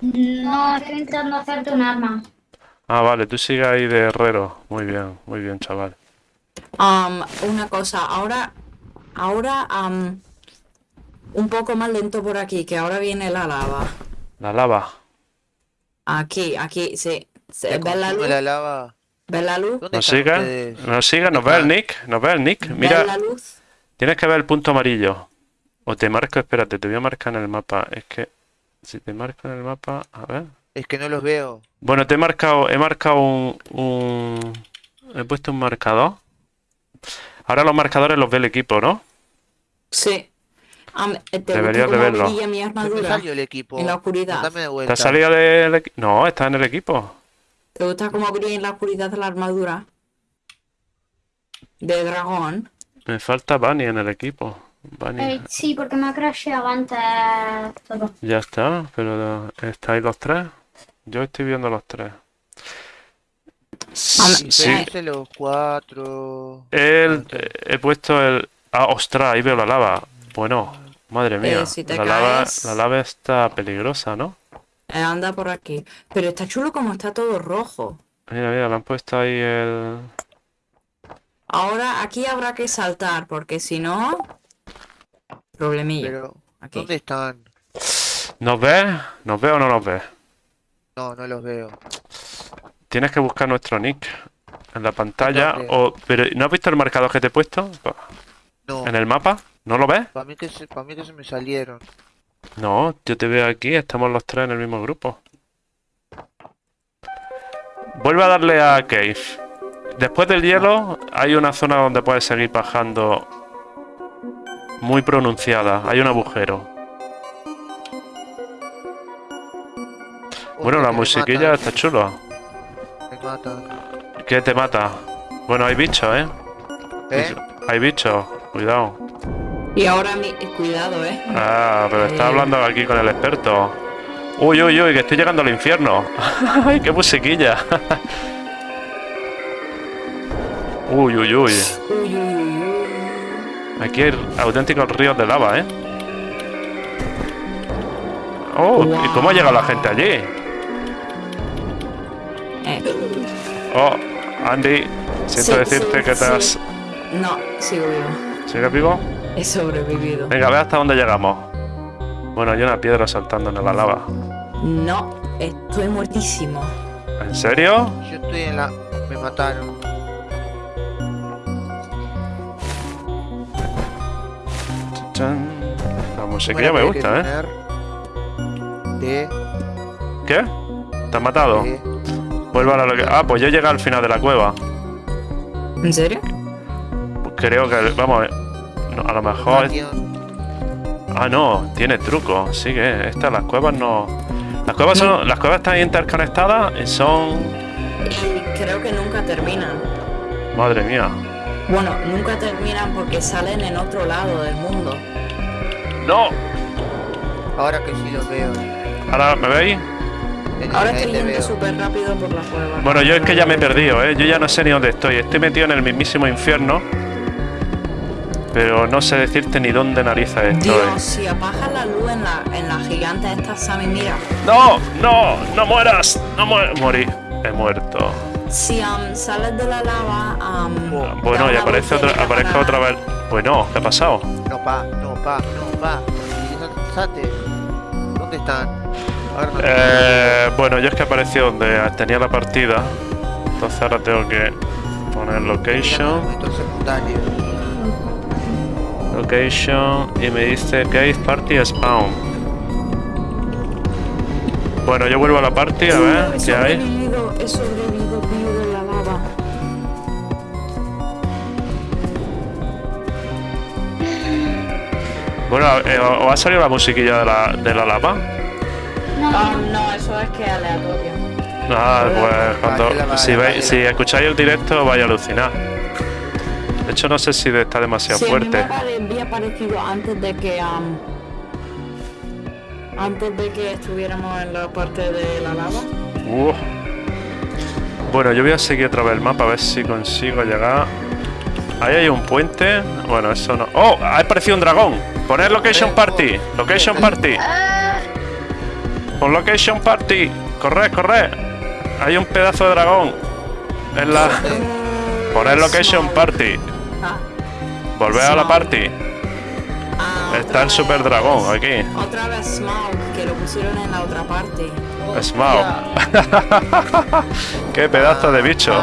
No, estoy intentando hacerte un arma. Ah, vale, tú sigues ahí de herrero. Muy bien, muy bien, chaval. Am, una cosa, ahora, ahora am, un poco más lento por aquí, que ahora viene la lava. La lava. Aquí, aquí, sí. Se- ¿Te ¿Ves la luz? la lava? ¿Ves la luz? ¿Dónde ¿Nos sigue? ¿Nos sigue? ¿Nos ve el Nick? ¿Nos ve el Nick? ¿Ves Mira, la luz? tienes que ver el punto amarillo. O te marco, espérate, te voy a marcar en el mapa. Es que si te marco en el mapa, a ver. Es que no los veo. Bueno, te he marcado, he marcado un, un- He puesto un marcador. Ahora los marcadores los ve el equipo, ¿no? Sí. Am, ¿Te gusta Deberías de verlo. mi armadura? salió el equipo. En la oscuridad. De ¿Te has salido del equipo? No, está en el equipo. ¿Te gusta cómo brilla en la oscuridad la armadura? De dragón. Me falta Bunny en el equipo. Bunny. Eh, sí, porque me ha crasheado antes todo. Ya está, pero ¿estáis los tres? Yo estoy viendo los tres. Y Sí, felices los cuatro. el, eh, he puesto el... Ah, ostras, ahí veo la lava. Bueno, madre mía, Eh, si te la lava, caes- la lava está peligrosa, ¿no? Eh, anda por aquí. Pero está chulo como está todo rojo. Mira, mira, le han puesto ahí el... Ahora aquí habrá que saltar, porque si no... Problemilla. Pero, Aquí. ¿dónde están? ¿Nos ves? ¿Nos ves o no nos ves? No, no los veo. Tienes que buscar nuestro nick en la pantalla. ¿Dónde? O, pero ¿no has visto el marcador que te he puesto? No, ¿En el mapa? ¿No lo ves? para mí, que se, para mí que se me salieron. No, yo te veo aquí, estamos los tres en el mismo grupo. Vuelve a darle a Cave. Después del hielo hay una zona donde puedes seguir bajando muy pronunciada. Hay un agujero. Bueno, la musiquilla está chula. ¿Qué te mata? Bueno, hay bichos, ¿eh? ¿Eh? Hay bichos, cuidado. Y ahora mi... Cuidado, eh. Ah, pero está Eh. hablando aquí con el experto. Uy, uy, uy, que estoy llegando al infierno. ¡Ay, qué musiquilla! uy, uy, uy. Uy, uy, uy, uy. Aquí hay auténticos ríos de lava, ¿eh? Oh, ¿y cómo ha llegado la gente allí? Eh, Oh, Andy, siento sí, decirte sí, que te sí. has... No, sigo vivo. ¿Sigues vivo? He sobrevivido. Venga, ve hasta dónde llegamos. Bueno, hay una piedra saltando en la lava. No, estoy muertísimo. ¿En serio? Yo estoy en la. Me mataron. Chan. La ¿Cómo musiquilla me gusta, ¿eh? De. ¿Qué? ¿Te has matado? de- Vuelve a la... loca- Ah, pues yo llegué al final de la cueva. ¿En serio? Creo que... Vamos, eh, no, a lo mejor... es-. Ah, no, tiene truco. Sí que estas, las cuevas no... Las cuevas son... Las cuevas están interconectadas y son... Y creo que nunca terminan. Madre mía. Bueno, nunca terminan porque salen en otro lado del mundo. ¡No! Ahora que sí los veo. Ahora, ¿me veis? Ahora yendo veo. súper rápido por la cueva. Bueno, yo es que ya me he perdido, ¿eh? Yo ya no sé ni dónde estoy. Estoy metido en el mismísimo infierno. Pero no sé decirte ni dónde narices estoy. Dios, si apagas la luz en la, en la gigante esta, Sammy, mira. ¡No! ¡No! ¡No mueras! ¡No mueras! Morí. He muerto. Si am, sales de la lava, am, da Bueno, y aparece otra, aparezca otra vez. Bueno, ¿qué ha pasado? No, pa, no, pa, no, pa. ¿Dónde están? Eh, bueno, yo es que aparecí donde tenía la partida. Entonces ahora tengo que poner location. Location. Y me dice Cave Party Spawn. Bueno, yo vuelvo a la party a ver qué hay. Bueno, eh, ¿os ha salido la musiquilla de la, de la lava? No, Ah, no, eso es que es aleatorio. Ah, pues cuando, si, vale. veis, si escucháis el directo vais a alucinar. De hecho, no sé si está demasiado Sí, a mí me fuerte. había parecido antes de que am, Antes de que estuviéramos en la parte de la lava. Uh. Bueno, yo voy a seguir otra vez el mapa a ver si consigo llegar. Ahí hay un puente. Bueno, eso no. ¡Oh! Ha aparecido un dragón. Poner location party. Location party. Pon location party. Corre, corre. Hay un pedazo de dragón. En la. Poner location party. Volver a la party. Está el super dragón aquí. Otra vez Smaug, que lo pusieron en la otra parte. Smaug. Qué pedazo de bicho.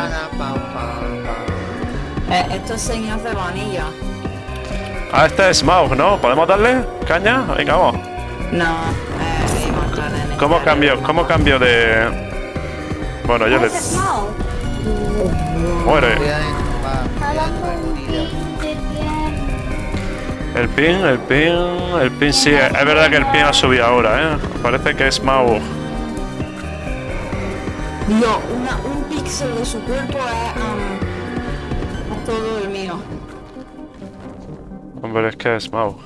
Eh, esto es señas de vanilla. Ah, este es Smaug, ¿no? ¿Podemos darle caña? Venga, vamos. No, ¿Cómo cambio? ¿Cómo cambio de...? Bueno, yo le... Muere. El pin, el pin, el pin sí, es verdad que el pin ha subido ahora, ¿eh? Parece que es Smaug. Dios, una, un píxel de su cuerpo es, um, todo el mío. Hombre, es que es Smaug.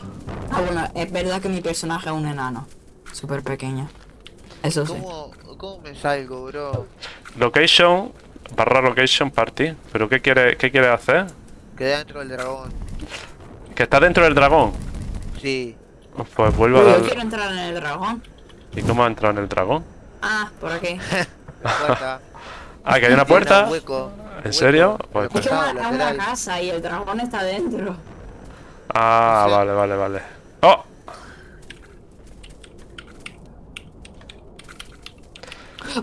Ah, bueno, es verdad que mi personaje es un enano. Súper pequeño. Eso sí. ¿Cómo, ¿Cómo me salgo, bro? Location, barra location party. ¿Pero qué quiere, qué quiere hacer? Quedé dentro del dragón. ¿Que está dentro del dragón? Sí. Pues vuelvo a yo quiero entrar en el dragón. ¿Y cómo ha entrado en el dragón? Ah, por aquí. La puerta. Ah, que hay una puerta. un hueco. ¿En serio? Pues- Es que una, una casa y el dragón está dentro. Ah, vale, vale, vale. ¡Oh!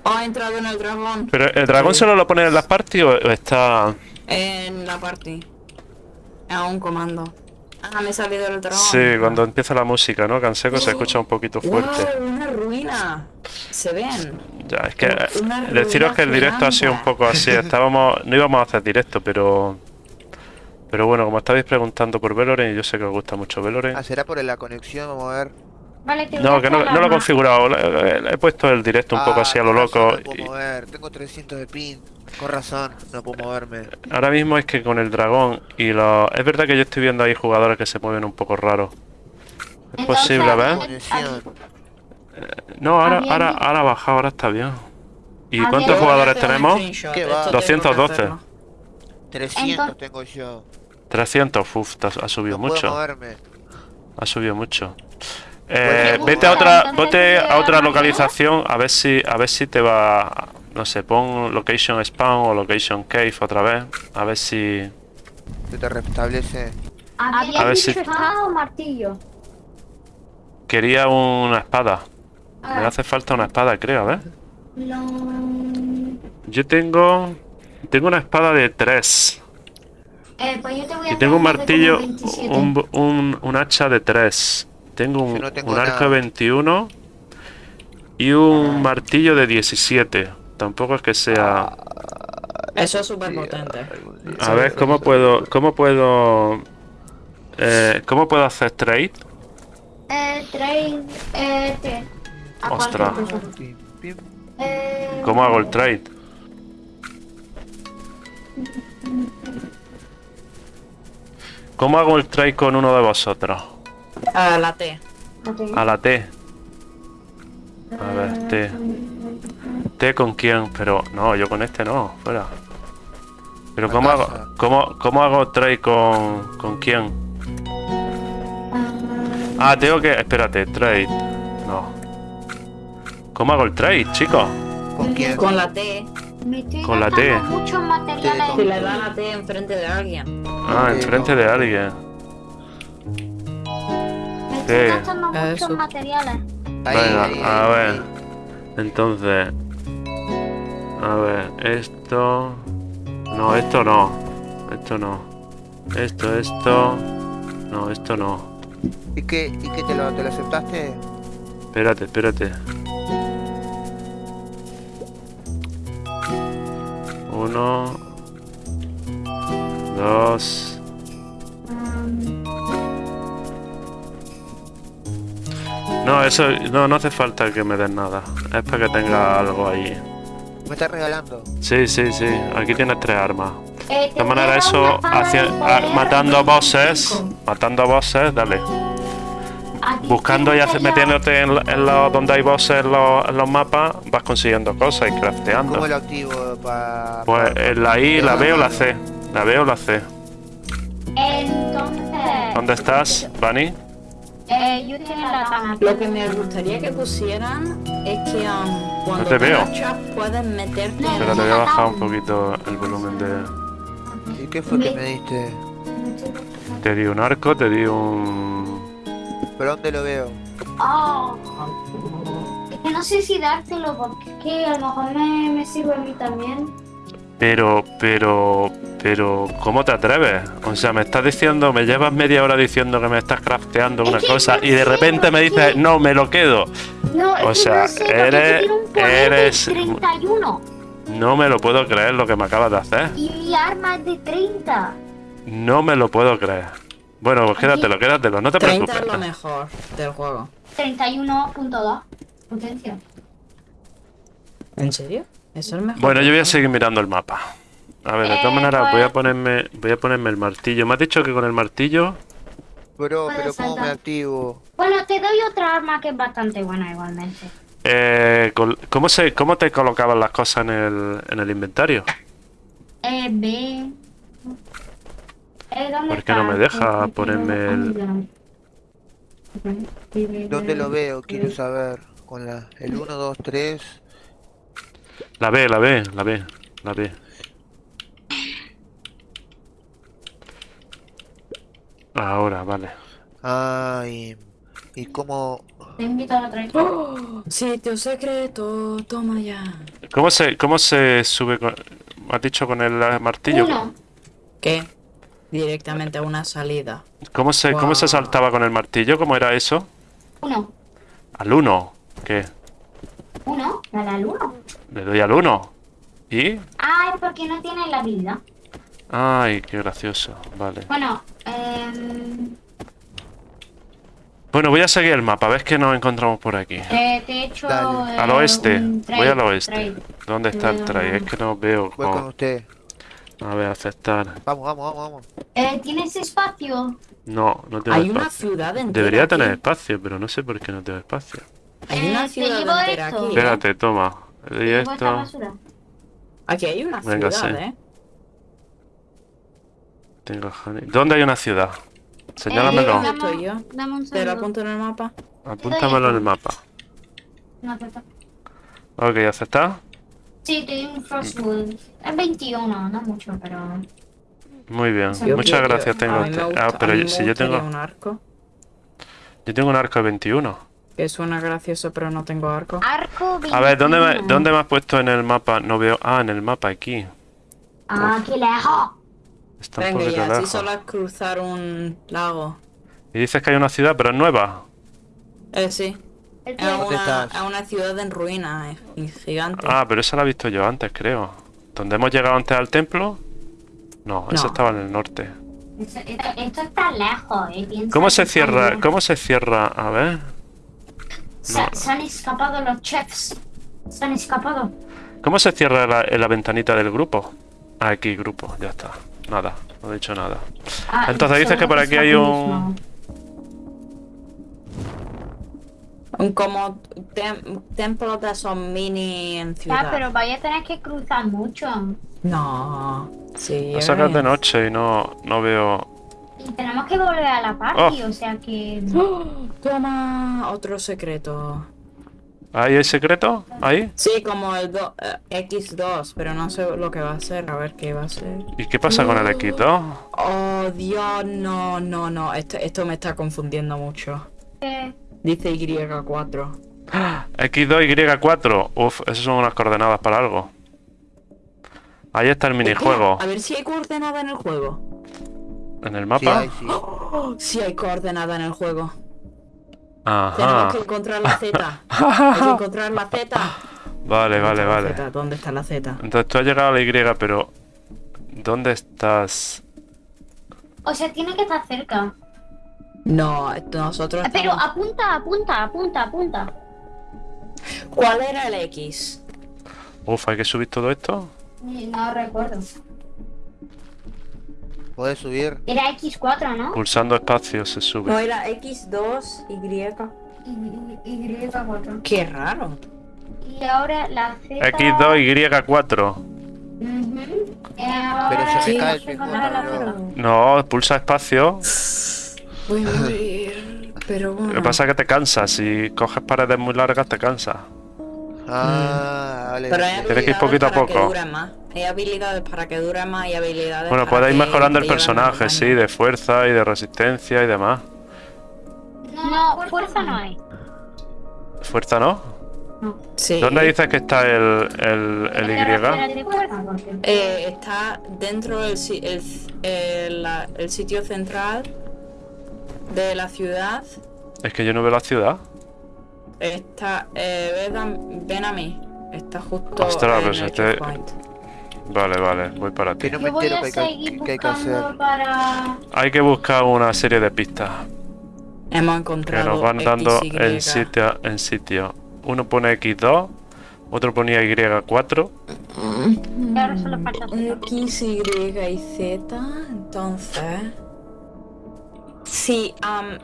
Oh, ha entrado en el dragón. ¿Pero el dragón solo lo pone en las parties o o está...? En la party. A un comando. Ah, me he salido del dragón. Sí, cuando empieza la música, ¿no? Canseco se escucha un poquito fuerte. ¡Wow! Una ruina. Se ven. Ya, es que Una deciros que el directo ha sido un poco así. Estábamos, no íbamos a hacer directo, pero pero bueno, como estabais preguntando por Veloren y yo sé que os gusta mucho Veloren. Ah, será por la conexión, vamos a ver. Vale, te voy No, que no, lo he configurado. Le, le he puesto el directo un poco Ah, así a lo loco. No puedo y mover, tengo 300 de pin. Con razón, no puedo moverme. ahora mismo es que con el dragón y los... Es verdad que yo estoy viendo ahí jugadores que se mueven un poco raros. Es Entonces, posible, a ver. Conexión. No, ahora, ahora, ahora ha bajado, ahora está bien. ¿Y cuántos jugadores tenemos? screenshot, ¿Qué esto va? tengo que 212. hacerlo. 300 Entonces- tengo yo. 300, uf, ha subido No puedo mucho. moverme. Ha subido mucho. Eh, vete a otra, vete ¿te a otra localización a ver si, a ver si te va, no sé, pon location spawn o location cave otra vez, a ver si, Se te restablece. Había A ver dicho si- espada o martillo. quería una espada. Me hace falta una espada, creo, a ver. Yo tengo, tengo una espada de 3 Eh, pues yo te voy a y tengo un martillo, como 27. un, un, un hacha de 3 Tengo un, no tengo un arco nada. de 21 y un martillo de 17. Tampoco es que sea... Eso es súper potente. A ver, ¿cómo puedo, cómo puedo, eh, cómo puedo hacer trade? Eh, trade, eh, a Ostras. Eh, ¿Cómo hago el trade? ¿Cómo hago el trade con uno de vosotros? Ah, la T. A la T. A ver, T. ¿T con quién? Pero no, yo con este no, fuera. Pero La ¿cómo hago, cómo, cómo hago trade con, con quién? Ah, tengo que... Espérate, trade. No. ¿Cómo hago el trade, chicos? ¿Con quién? Con la T. Me estoy con la T. muchos materiales. Le da la T enfrente de alguien. Ah, enfrente de alguien. Estoy gastando Eso. muchos materiales. Ahí, Venga, ahí, a ahí, ver. Entonces... A ver, esto... No, esto no. Esto no. Esto, esto... No, esto no. ¿Y qué, y qué te, lo, te lo aceptaste? Espérate, espérate. Uno... Dos... No, eso no, no hace falta que me den nada. Es para que tenga algo ahí. Me estás regalando. Sí, sí, sí. Aquí tienes tres armas. Eh, De a dar eso, hacia- a- poder. matando bosses, matando bosses, dale. buscando y hace- metiéndote en, en los donde hay bosses en los, en los mapas, vas consiguiendo cosas y ¿Cómo crafteando. lo activo para...? Pues eh, la I, la B o la C. La B o la C. Entonces, ¿Dónde estás, Bunny? Eh, yo tengo la. Lo que me gustaría que pusieran es que um, cuando te veo. puedes meterte No, en Pero te voy a bajar un poquito el volumen de... ¿Y qué fue que me diste? Te di un arco, te di un... ¿Pero dónde lo veo? Oh. Es que no sé si dártelo porque es que a lo mejor me, me sirve a mí también. Pero, pero, pero, ¿cómo te atreves? O sea, me estás diciendo, me llevas media hora diciendo que me estás crafteando una cosa no y de repente me dices, no, me lo quedo. No, es O que sea, no sé, porque eres- eres- 31 No me lo puedo creer lo que me acabas de hacer. y mi arma es de 30. No me lo puedo creer. Bueno, pues quédatelo, quédatelo, no te 30 preocupes. es lo mejor del juego. 31.2 potencia. ¿En serio? ¿Eso es mejor? Bueno, yo voy a seguir mirando el mapa. A ver, de todas Eh, maneras, pues- voy a ponerme, voy a ponerme el martillo. Me has dicho que con el martillo, Bro, pero ¿cómo me activo? Bueno, te doy otra arma que es bastante buena igualmente. eh, ¿cómo se, cómo te colocaban las cosas en el, en el inventario? Eh, B. Eh, ¿dónde ¿Por qué no me deja Eh, ponerme el- ¿Dónde lo veo? Quiero saber. Con la... El 1, 2, 3... La B, la B, la B, la B. Ahora, vale. Ay... ¿Y cómo...? Te invito a la otra. ¡Oh! Sitio secreto, toma ya. ¿Cómo se, cómo se sube con, me has dicho con el martillo? Uno. ¿Qué? Directamente a una salida. ¿Cómo se, cómo se saltaba con el martillo? ¿Cómo era eso? Uno. Al 1. ¿Qué? Uno. Dale al uno. Le doy al 1. ¿Y? Ah, es porque no tiene la habilidad. Ay, qué gracioso. Vale. Bueno, eh, Bueno, voy a seguir el mapa. ¿Ves que nos encontramos por aquí? eh, te he hecho. Eh, Al oeste. Voy al oeste. ¿Dónde está el tray? Es que no veo Voy con usted. A ver, aceptar. Vamos, vamos, vamos, vamos. Eh, ¿Tienes espacio? No, no tengo Hay una ciudad Debería tener aquí. espacio, pero no sé por qué no tengo espacio. Hay Eh, una ¿te ciudad llevo entera esto? aquí. ¿eh? Espérate, toma. Le doy Llevo esta esto. Aquí hay una Venga, ciudad, sí. ¿eh? Tengo honey. ¿Dónde hay una ciudad? Señálamelo. ¿Dónde estoy yo? Dame un ¿Te lo apunto en el mapa? Apúntamelo en el mapa. No, acepta. Ok, ¿aceptado? Sí, te doy un Frostwood. Es 21, no mucho, pero. Muy bien. Yo Muchas gracias, a tengo mí me usted. gusta- Ah, pero yo- si yo tengo... un arco. Yo tengo un arco de 21. Que suena gracioso, pero no tengo arco. Arco 21. A ver, ¿dónde me, ¿dónde me has puesto en el mapa? No veo... Ah, en el mapa, aquí. Ah, qué lejos. Está Venga, ya, lejos. solo es cruzar un lago. Y dices que hay una ciudad, pero es nueva. Eh, sí. Es que- ¿Dónde una, estás? es una ciudad en ruinas, eh, gigante. Ah, pero esa la he visto yo antes, creo. ¿Dónde hemos llegado antes al templo? No, esa estaba en el norte. Esto, esto- esto está lejos, eh. ¿Cómo se cierra? ¿Cómo se cierra? A ver. Se, No. se han escapado los chefs. Se han escapado. ¿Cómo se cierra la, la ventanita del grupo? Ah, aquí, grupo, ya está. Nada, no he dicho nada. Ah, Entonces dices que por aquí hay un- como tem- templo de esos mini en ciudad. Ya, pero vaya a tener que cruzar mucho. No. Sí. Lo sacas de noche y no, no veo. Y tenemos que volver a la party, o sea que. ¡Oh! Toma otro secreto. ¿Ahí hay secreto? ¿Ahí? Sí, como el do- eh, X2, pero no sé lo que va a ser, a ver qué va a ser. ¿Y qué pasa con el X2? Oh, Dios, no, no, no, esto, esto me está confundiendo mucho. eh, Dice Y4. X2, Y4. Uf, esas son unas coordenadas para algo. Ahí está el minijuego. A ver si hay coordenada en el juego. ¿En el Sí, mapa? hay, sí. Oh, sí hay coordenada en el juego. Ajá. Tenemos que encontrar la Z. Hay que encontrar la Z. Vale, vale, ¿Dónde está la vale. ¿Dónde está la Z? Entonces tú has llegado a la Y, pero... ¿Dónde estás? o sea, tiene que estar cerca. No, nosotros. Pero estamos- apunta, apunta, apunta, apunta. ¿Cuál era el X? Uf, hay que subir todo esto. Eh, No recuerdo. ¿Podés subir? Era X4, ¿no? Pulsando espacio se No sube. era X2, Y. Y, Y4. Qué raro. Y ahora la Z. X2, Y4. Ujú. Eh, Pero se me cae el. Z. No, pulsa espacio. Voy a morir. Pero bueno. Lo que pasa es que te cansas. Si coges paredes muy largas, te cansas. Ah, vale. Pero. Tienes que ir poquito a que poco. más. Hay habilidades para que duren más y habilidades Bueno, para puedes ir mejorando el personaje, sí, de fuerza y de resistencia y demás. No, fuerza no hay. ¿Fuerza no? Sí. ¿Dónde dices que está el, el, Y? Eh, está dentro del el, el- el sitio central de la ciudad. Es que yo no veo la ciudad. Está. Eh, ven, a, ven a mí. Está justo Ostras, en pues el este- checkpoint. Vale, vale, voy para ti. Que no me Yo voy entero a qué hay, que- qué hay que hacer. para... Hay que buscar una serie de pistas Hemos que encontrado. nos van dando XY. en sitio, en sitio. Uno pone X2, otro ponía Y4. Y ahora solo falta. X, Y y Z. Entonces. Si, am,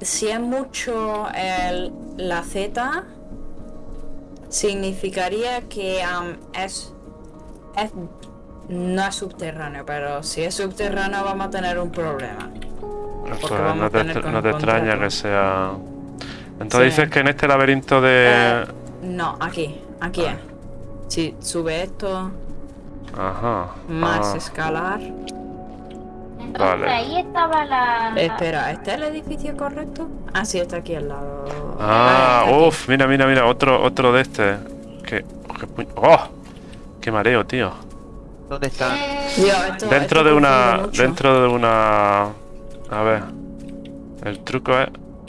si es mucho el, la Z, significaría que am, es, es. No es subterráneo, pero si es subterráneo vamos a tener un problema. Pues no te, no extraña que sea... Entonces Sí. dices que en este laberinto de... Eh, no, aquí, aquí es. Si sube esto, Ajá. más ah, escalar. Entonces Vale. ahí estaba la... Espera, ¿este es el edificio correcto? Ah, sí, está aquí al lado. Ah, aquí. uff, mira, mira, mira, otro, otro de este. Que, ¡Oh! ¡Qué mareo, tío! ¿Dónde esto- Dentro esto de una... Dentro de una... A ver. El truco es...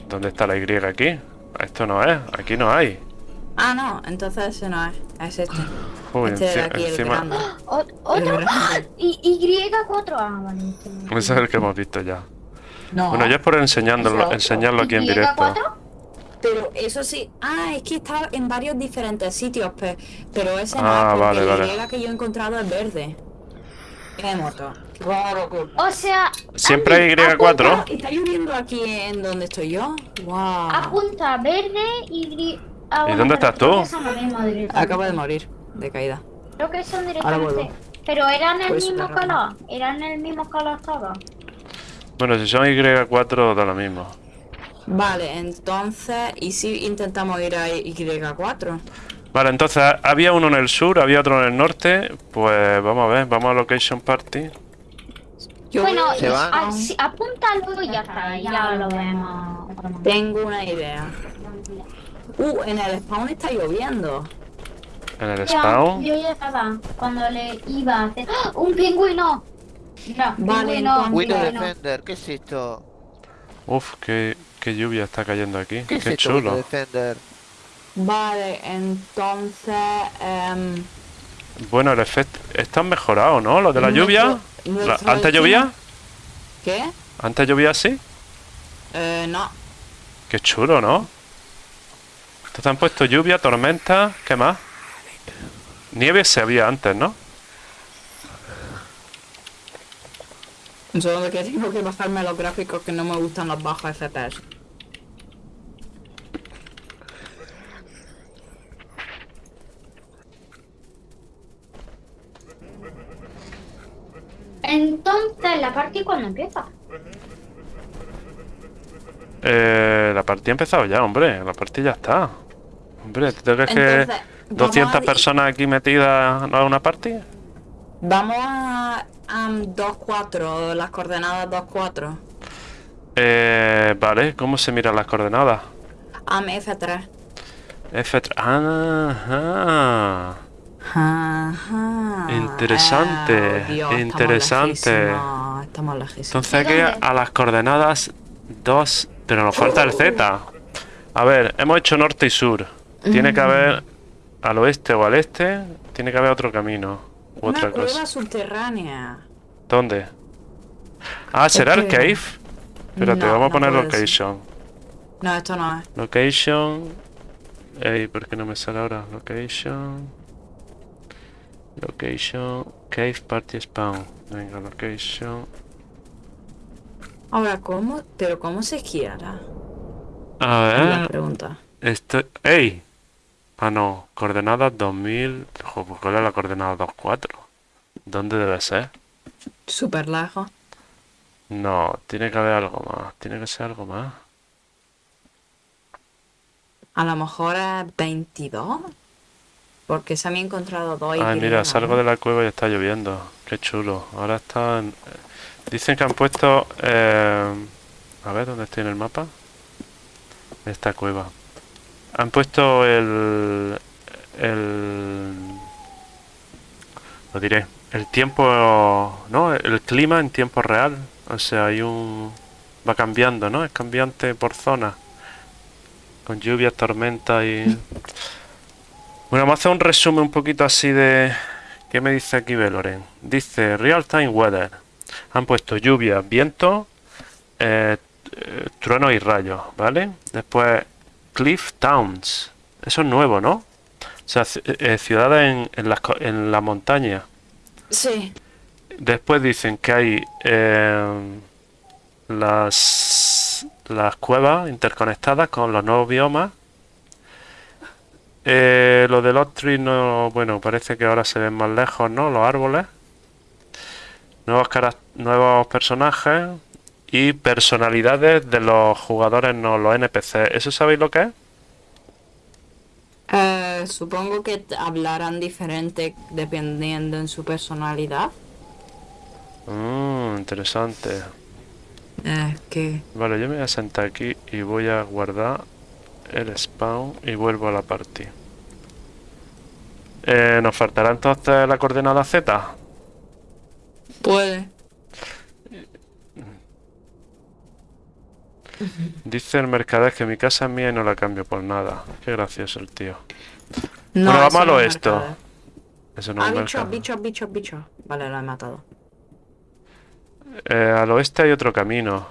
¿Dónde está la Y aquí? Esto no es, aquí no hay. Ah, no, entonces ese no es. Es este. Uy, este enci- aquí, el encima... grande. o- El ¿Otro? Y, Y4. Ah, vale. Ese es el que hemos visto ya. No. Bueno, ya es por enseñándolo, Eso. enseñarlo aquí en ¿Y directo. Y4? Pero eso sí. Ah, es que está en varios diferentes sitios. pe- Pero ese Ah, no es porque vale, vale. Y que yo he encontrado es verde. Qué moto. Claro que. O sea, Siempre hay Y4. ¿Está lloviendo aquí en donde estoy yo? Wow. apunta verde y... gri- Ah, ¿Y dónde estás tú? Acabo de morir de caída. Creo que son directamente. Pero eran el Pues mismo color. Eran el mismo color todos. Bueno, si son Y4 da lo mismo. Vale, entonces. ¿Y si intentamos ir a Y4? Vale, entonces había uno en el sur, había otro en el norte. Pues vamos a ver, vamos a Location Party. Yo bueno, a- ¿Se van? apúntalo y ya está. Ya lo vemos. Tengo una idea. Uh, en el spawn está lloviendo. En el spawn. Yo ya estaba cuando le iba a hacer. ¡Ah! ¡Un pingüino! Mira, Vale, pingüino, Windows. Defender, ¿qué es esto? Uf, qué, qué lluvia está cayendo aquí. ¿Qué chulo. Defender? Vale, entonces. em, Bueno, el efecto... Está mejorado, ¿no? Lo de la lluvia. La- ¿Antes llovía? ¿Qué? ¿Antes llovía así? Eh, no. Qué chulo, ¿no? Entonces han puesto lluvia, tormenta, ¿qué más? Nieve se había antes, ¿no? Solo que tengo que bajarme los gráficos que no me gustan los bajos FPS. Entonces, la partida cuando empieza. Eh, la partida ha empezado ya, hombre. La partida ya está. Hombre, ¿tú te crees que Entonces, vamos 200 a- personas aquí metidas a una partida? Vamos a. am, 2-4, las coordenadas 2-4. Eh, vale, ¿cómo se miran las coordenadas? Am F3. F3. Ajá. Ajá. Interesante, Eh, Dios, estamos interesante. lejísimos, Estamos lejísimos. Entonces hay que ir dónde? a las coordenadas 2, pero nos falta el Z. A ver, hemos hecho norte y sur. Tiene que haber al oeste o al este, tiene que haber otro camino Una otra cueva cosa. subterránea. ¿Dónde? Ah, ¿será el que- cave? Espérate, No, vamos a no poner ser. location. No, esto no es. Location. Ey, ¿por qué no me sale ahora? Location. Location. Cave party spawn. Venga, location. Ahora, ¿cómo? ¿Pero cómo se quiera? A Es la ver, pregunta. esto... ¡Ey! Ah, no, coordenadas 2000... Jo, pues, ¿cuál es la coordenada 24? ¿Dónde debe ser? Súper lejos. No, tiene que haber algo más, tiene que ser algo más. A lo mejor es 22. Porque se me han encontrado dos Ay, Y, mira, salgo de la cueva y está lloviendo. Qué chulo. Ahora están... Dicen que han puesto... eh, A ver, ¿dónde estoy en el mapa? Esta cueva. Han puesto el... El... Lo diré. El tiempo... ¿No? El clima en tiempo real. O sea, hay un... Va cambiando, ¿no? Es cambiante por zona. Con lluvias, tormentas y... Bueno, vamos a hacer un resumen un poquito así de... ¿Qué me dice aquí Veloren? Dice Real Time Weather. Han puesto lluvia, viento, eh, eh, trueno y rayos, ¿vale? Después Cliff Towns. Eso es nuevo, ¿no? O sea, eh, ciudades en, en las co- en la montaña. Sí. Después dicen que hay eh, las, las cuevas interconectadas con los nuevos biomas. Eh, lo de los no, bueno, parece que ahora se ven más lejos, ¿no? Los árboles. Nuevos, nuevos personajes y personalidades de los jugadores, no, los NPC. ¿Eso sabéis lo que es? Eh, supongo que hablarán diferente dependiendo en su personalidad. Mmm, interesante. Eh, que... Vale, yo me voy a sentar aquí y voy a guardar el spawn y vuelvo a la party. Eh, ¿nos faltará entonces la coordenada Z? Puede. Dice el mercader que mi casa es mía y no la cambio por nada. Qué gracioso el tío. No, Bueno, vamos eso a lo no es esto. Eso no Ah, es bicho, bicho, bicho, bicho. Vale, lo he matado. Eh, al oeste hay otro camino.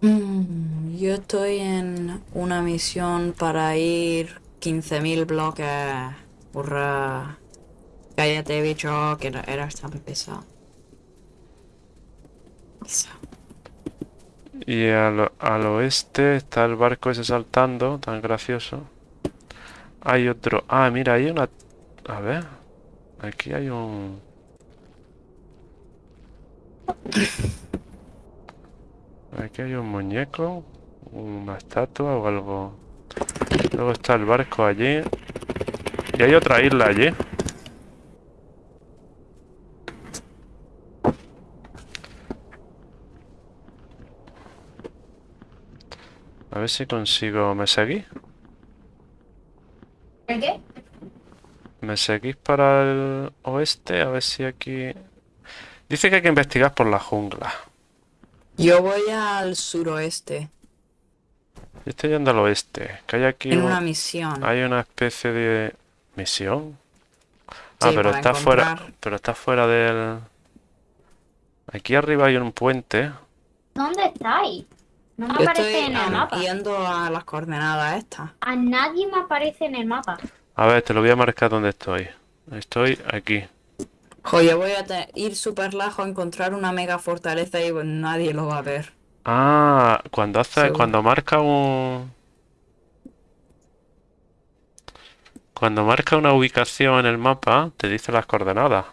Mm, yo estoy en una misión para ir 15.000 bloques. Hurra. Cállate, bicho, que no- eras tan pesado. Eso. Y al, al oeste está el barco ese saltando, tan gracioso. Hay otro... Ah, mira, hay una... A ver. Aquí hay un... Aquí hay un muñeco, una estatua o algo. Luego está el barco allí. Y hay otra isla allí. A ver si consigo... ¿Me seguís? ¿El qué? ¿Me seguís para el oeste? A ver si aquí... Dice que hay que investigar por la jungla. Yo voy al suroeste, Yo estoy yendo al oeste. Que hay aquí en un- una misión. Hay una especie de misión. Ah, Sí, pero está fuera, pero está fuera del... Aquí arriba hay un puente. ¿Dónde estáis? No me Yo aparece estoy en el mapa. yendo a las coordenadas estas. A nadie me aparece en el mapa. A ver, te lo voy a marcar donde estoy. Estoy aquí. Oye, voy a ir súper lejos, encontrar una mega fortaleza y pues, nadie lo va a ver. Ah, cuando hace, Seguro. cuando marca un... Cuando marca una ubicación en el mapa, te dice las coordenadas.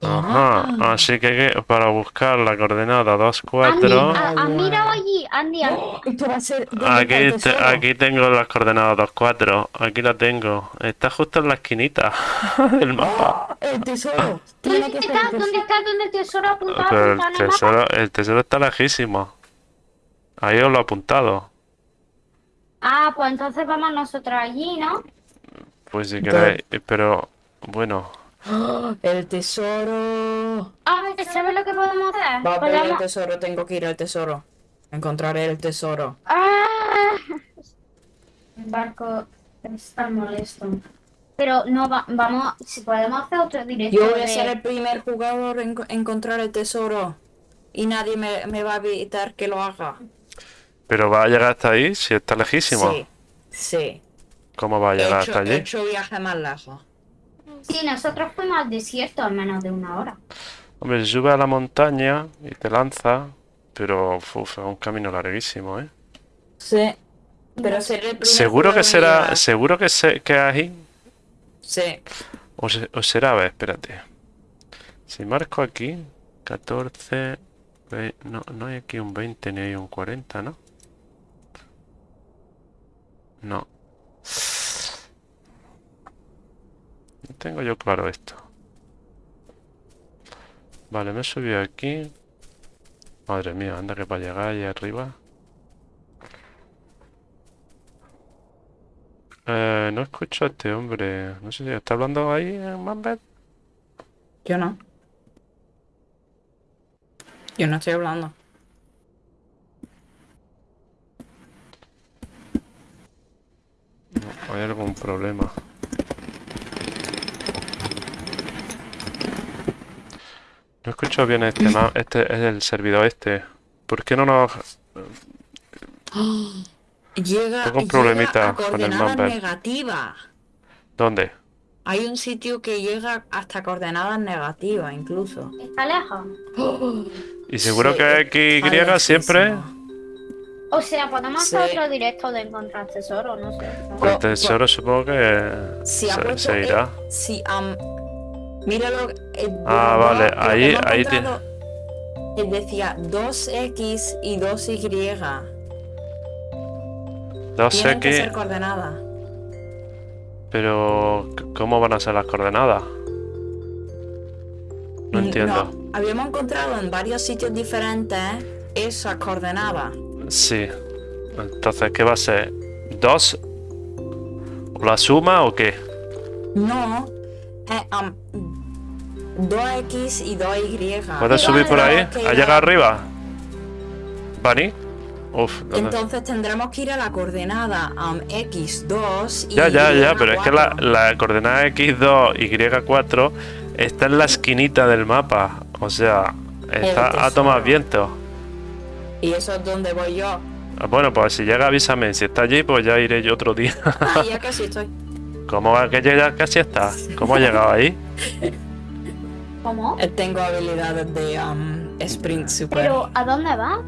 Ajá, así que para buscar la coordenada 2, Andy, 4... ah, ah, mira allí, Andy, Andy. Esto va a ser. Aquí, te- aquí tengo las coordenadas 2, 4. Aquí la tengo. Está justo en la esquinita del mapa. El tesoro. ¿Dónde está? ¿Dónde está? ¿Dónde el tesoro apuntado? Pero el tesoro, el tesoro está lejísimo. Ahí os lo he apuntado. Ah, pues entonces vamos nosotros allí, ¿no? Pues si queréis. Pero bueno. El tesoro. Ah, ¿sabes lo que podemos hacer? Va a ver el tesoro, tengo que ir al tesoro. Encontraré el tesoro. Ah. El barco está molesto. Pero no va- vamos, si podemos hacer otro directo Yo voy a ser el primer jugador en co- encontrar el tesoro. Y nadie me, me va a evitar que lo haga. Pero va a llegar hasta ahí si está lejísimo. Sí, sí. ¿Cómo va a He llegar hecho, hasta he allí? hecho viaje más lejos. Sí, nosotros fuimos al desierto en menos de una hora. Hombre, sube a la montaña y te lanza, pero uf, es un camino larguísimo, ¿eh? Sí. Pero seré el primer Seguro que será, seguro que, se, que ahí. Sí. O, se- o será, a ver, espérate. Si marco aquí, 14, ve- no, no hay aquí un 20 ni hay un 40, ¿no? No. Tengo yo claro esto. Vale, me he subido aquí. Madre mía, anda que para llegar allá arriba. Eh, no escucho a este hombre. No sé si está hablando ahí en Mambet. Yo no. Yo no estoy hablando. No, hay algún problema. No escucho bien este, este es el servidor este. ¿Por qué no nos... Llega, Tengo un llega problemita a con el coordenadas mapa. negativas. ¿Dónde? Hay un sitio que llega hasta coordenadas negativas, incluso. ¿Está lejos? Y seguro Sí, que XY siempre. O sea, podemos Sí. hacer otro directo de encontrar tesoro, no sé. El Co- tesoro supongo que Si se, se el- irá. si, am, míralo. eh, Ah, vale, lo ahí- ahí tiene- él decía 2x y 2y. 2X, Tienen que ser coordenadas. pero ¿cómo van a ser las coordenadas? No Mm, entiendo. no, habíamos encontrado en varios sitios diferentes esas coordenadas. Sí. Entonces, ¿qué va a ser? ¿2? ¿O la suma o qué? No, am, 2x y 2y. ¿Puedes subir por ahí? Tenemos que ¿Ha ir llegado arriba? ¿Bunny? Uf, ¿dónde? Entonces tendremos que ir a la coordenada am, x2 y Ya, ya, ya, pero es que la, y4. la coordenada x2, y4 está en la esquinita del mapa. O sea, está a tomar viento. Y eso es donde voy yo. Ah, Bueno, pues si llega avísame. Si está allí, pues ya iré yo otro día. Ah, ya casi estoy. ¿Cómo va que ya casi está? ¿Cómo ha llegado ahí? ¿Cómo? Eh, Tengo habilidades de am, sprint super. Pero, ¿a dónde va?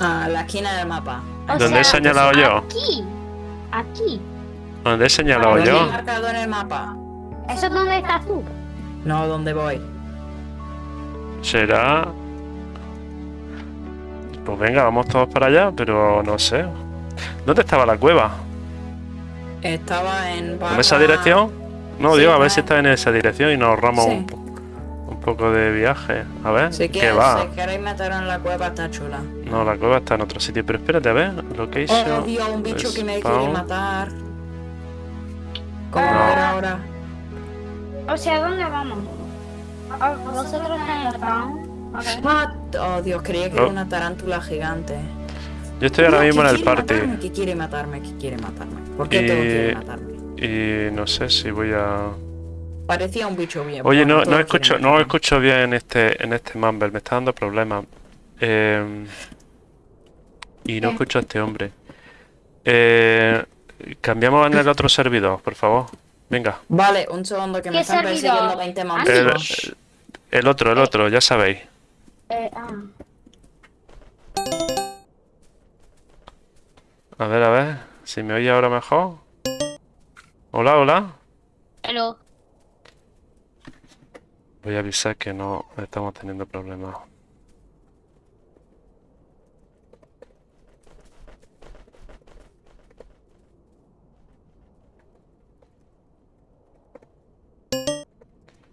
A la esquina del mapa. O ¿Dónde he señalado yo? Aquí. Aquí. ¿Dónde he señalado ¿Dónde yo? he marcado en el mapa? ¿Eso es donde estás tú? No, ¿dónde voy? Será... Pues venga, vamos todos para allá, pero no sé. ¿Dónde estaba la cueva? Estaba en ¿En esa dirección? No, Sí, digo, a ver si está en esa dirección y nos ahorramos Sí. un, po- un poco de viaje. A ver, Si ¿qué quieres, va? si queréis meter en la cueva, está chula. No, la cueva está en otro sitio, pero espérate, a ver. Location. Oh, Dios, un bicho que me quiere matar. ¿Cómo ver ahora? O sea, ¿dónde vamos? Ah, Vosotros en el town. Ok. Ah, Oh, Dios, creía que Oh. era una tarántula gigante. Yo estoy ahora No, mismo en el party. matarme, que quiere matarme, que quiere matarme. ¿Por qué Y- todo quiere matarme? Y no sé si voy a... Parecía un bicho bien. Oye, no, no escucho, no escucho bien este, en este Mumble, me está dando problemas. Eh, y no ¿Qué? escucho a este hombre. Eh, cambiamos en el otro servidor, por favor. Venga. Vale, un segundo que me ¿Qué están servidor? persiguiendo 20 El, monstruos. el otro, el otro, ya sabéis. Eh, ah. A ver, a ver, si me oye ahora mejor. Hola, hola. Hello. Voy a avisar que no estamos teniendo problemas.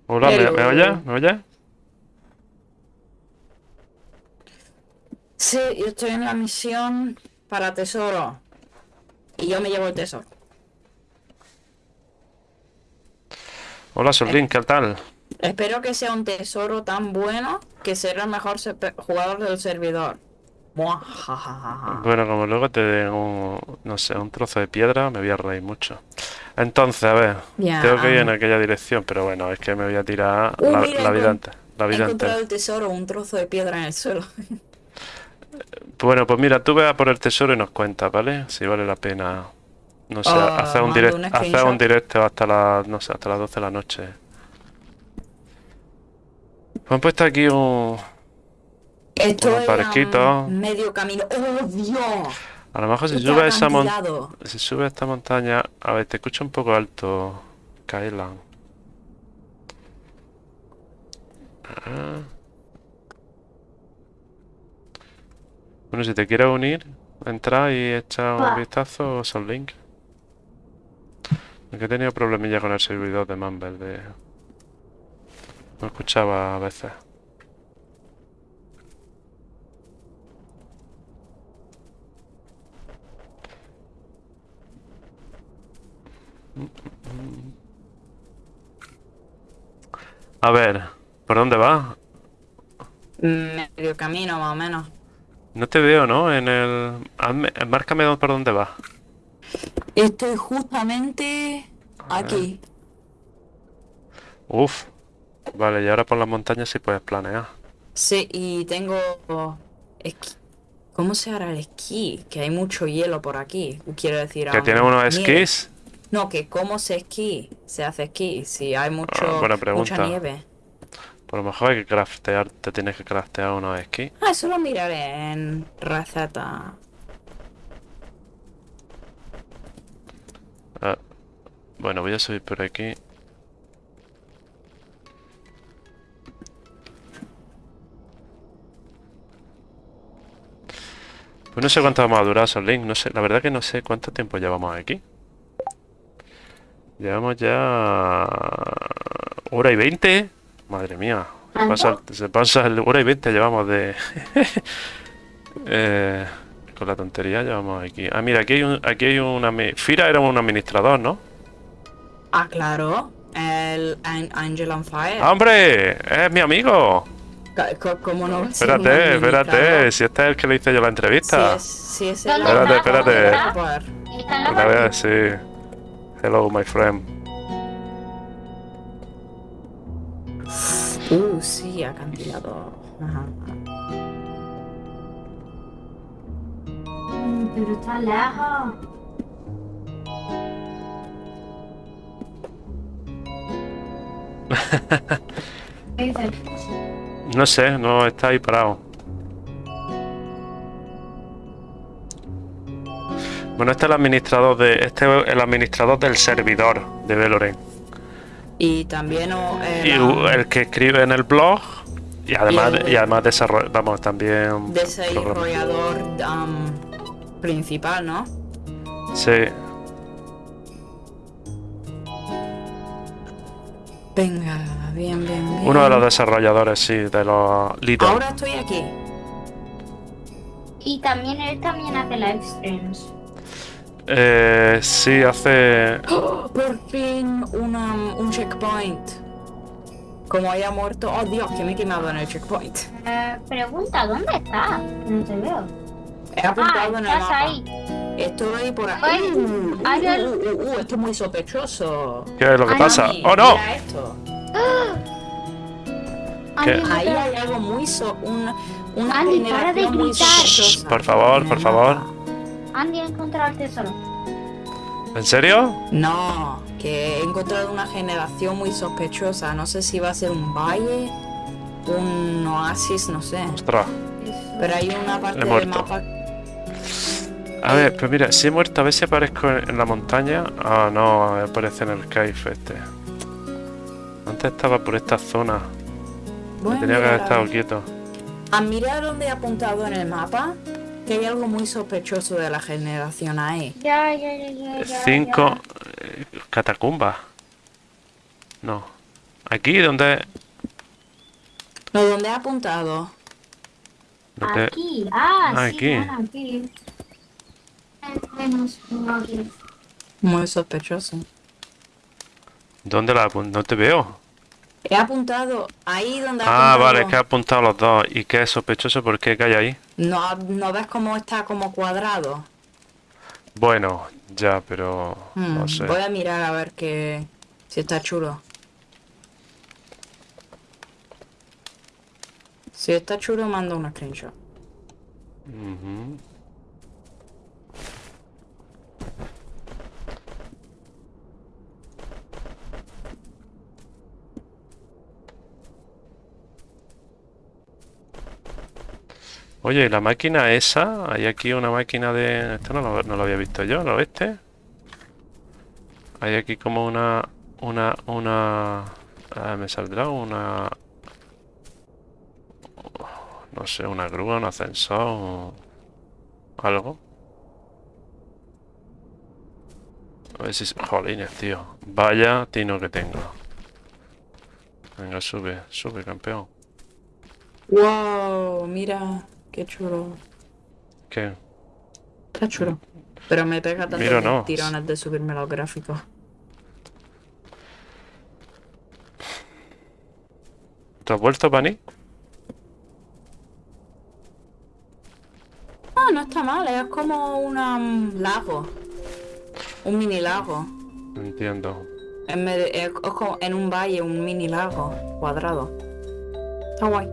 Hola, ¿me, me oyes? ¿Me oyes? Sí, yo estoy en la misión para tesoro. Y yo me llevo el tesoro. Hola, Solín, ¿qué tal? Espero que sea un tesoro tan bueno que será el mejor jugador del servidor. Bueno, como luego te den un, no sé, un trozo de piedra, me voy a reír mucho. Entonces, a ver, tengo que ir en aquella dirección, pero bueno, es que me voy a tirar Uh, la, mira, la vida entera. La He vida encontrado entera. el tesoro, un trozo de piedra en el suelo. Bueno, pues mira, tú ve a por el tesoro y nos cuentas, ¿vale? Si vale la pena, no sé, Ah, hacer un direct, hacer un directo hasta las, no sé, hasta las 12 de la noche. Me han puesto aquí un... Estoy Unos barquitos. a un medio camino. ¡Oh, Dios! A lo mejor si sube esa montaña... acantilado. Si sube esta montaña... A ver, te escucho un poco alto, Kailan. Ah. Bueno, si te quieres unir, entra y echa un Va. vistazo a link. Porque he tenido problemilla con el servidor de Mumble de... No escuchaba a veces. A ver, ¿por dónde vas? Medio camino, más o menos. No te veo, ¿no? En el... hazme- Márcame por dónde vas. Estoy justamente aquí. Uf. Vale, y ahora por las montañas sí puedes planear. Sí, y tengo esquí. ¿Cómo se hará el esquí? Que hay mucho hielo por aquí. Quiero decir, ¿Que tiene unos nieve. esquís? No, que cómo se esquí, se hace esquí, si hay mucho, Ah, buena mucha nieve. Por lo mejor hay que craftear, te tienes que craftear unos esquís. Ah, eso lo miraré en receta. Ah, bueno, voy a subir por aquí. Pues no sé cuánto vamos a durar, Link. No sé, la verdad que no sé cuánto tiempo llevamos aquí. Llevamos ya... ¿Hora y veinte? Madre mía. Se pasa, el- se pasa el hora y veinte llevamos de... Eh, con la tontería llevamos aquí. Ah, mira, aquí hay un... Aquí hay una... Fira era un administrador, ¿no? Ah, claro, el An- Angel on Fire. ¡Ah, ¡Hombre! ¡Es mi amigo! ¿Cómo no Espérate, espérate. Si este es el que le hice yo la entrevista. es, si es ¿Dónde el Espérate, espérate. Una vez, sí. Hello, my friend. Uh, sí, acantilado. Ajá. Mm, Pero está lejos. ¿Qué dices? No sé, no está ahí parado. Bueno, este es el administrador de. Este es el administrador del servidor de Veloren. Y también oh, Y el, que escribe en el blog. Y además, el- y además. Vamos, también. desarrollador um, principal, ¿no? Sí. Venga, bien, bien, bien. Uno de los desarrolladores, sí, de los líderes. Ahora estoy aquí. Y también él también hace live streams. Eh, sí, hace. ¡Oh! Por fin una, un checkpoint. Como haya muerto. Oh Dios, que me he quemado en el checkpoint. Eh, pregunta, ¿dónde estás? No te veo. He Ah, apuntado en el estás mapa. ahí. Estoy por aquí. Ay, Uh, uh, uh, uh, uh, uh, esto es muy sospechoso. ¿Qué es lo que Ay, pasa? Mami, ¡Oh, no! Mira esto. Ahí hay algo muy so, una, una Andy, para de gritar. Por favor, por favor. Andy ha encontrado el tesoro. ¿En serio? No, que he encontrado una generación muy sospechosa. No sé si va a ser un valle, un oasis, no sé. Ostras. Pero hay una parte He del muerto. mapa. A ver, pues mira, si he muerto, a ver si aparezco en en la montaña. Ah, no, aparece en el cave este. Antes estaba por esta zona. Tenía que haber estado quieto. A mirar donde he apuntado en el mapa, que hay algo muy sospechoso de la generación ahí. Ya, ya, ya, ya. ya, Cinco ya. eh, catacumbas. No. Aquí donde. No, donde he apuntado. Aquí. Ah, Ah, sí, aquí. bueno, aquí. Menos uno aquí. Muy sospechoso. ¿Dónde la apun- No te veo. He apuntado ahí donde Ah, vale, es que he apuntado los dos. ¿Y qué es sospechoso? ¿Por qué? ¿Qué hay ahí? No, ¿No ves cómo está como cuadrado? Bueno, ya, pero. Hmm, No sé. Voy a mirar a ver que si está chulo. Si está chulo, mando una screenshot. Oye, ¿y la máquina esa? Hay aquí una máquina de... Esto no lo, no había visto yo, ¿lo viste? Hay aquí como una... Una... Una... ah, me saldrá una... No sé, una grúa, un ascensor... Algo. A ver si... Jolines, tío. Vaya tino que tengo. Venga, sube, sube, campeón. Wow, mira, qué chulo. ¿Qué? Está chulo. Pero me pega tanto Mira, no. tirones de subirme los gráficos. ¿Te has vuelto, Pani? Ah, no está mal, es como un um, lago. Un mini lago. Entiendo. En, medio- es, es como en un valle, un mini lago cuadrado. Está guay.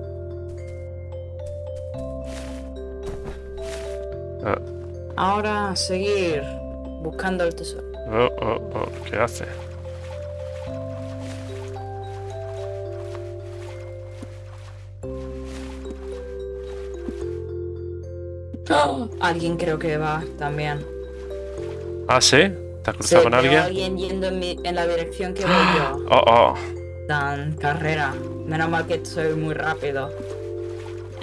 Ah, Ahora seguir buscando el tesoro. oh, oh, oh, ¿Qué hace? Alguien creo que va también. Ah, ¿sí? ¿Te has cruzado Sí, con alguien? alguien yendo en, mi- en la dirección que voy yo. Oh, oh. Dan carrera. Menos mal que soy muy rápido.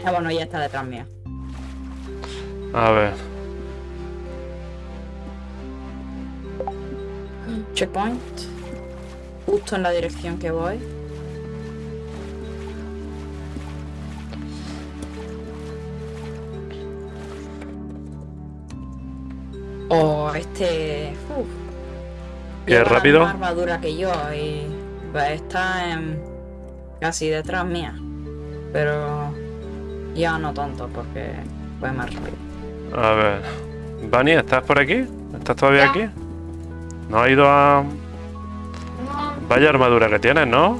Ah, bueno, ya está detrás mía. A ver. Checkpoint. Justo en la dirección que voy. Oh, este. Uf. ¿Qué, rápido? misma armadura que yo y está en- casi detrás mía. Pero ya no tanto porque fue más rápido. A ver. Bunny, ¿estás por aquí? ¿Estás todavía Ya. aquí? ¿No has ido a...? Vaya armadura que tienes, ¿no?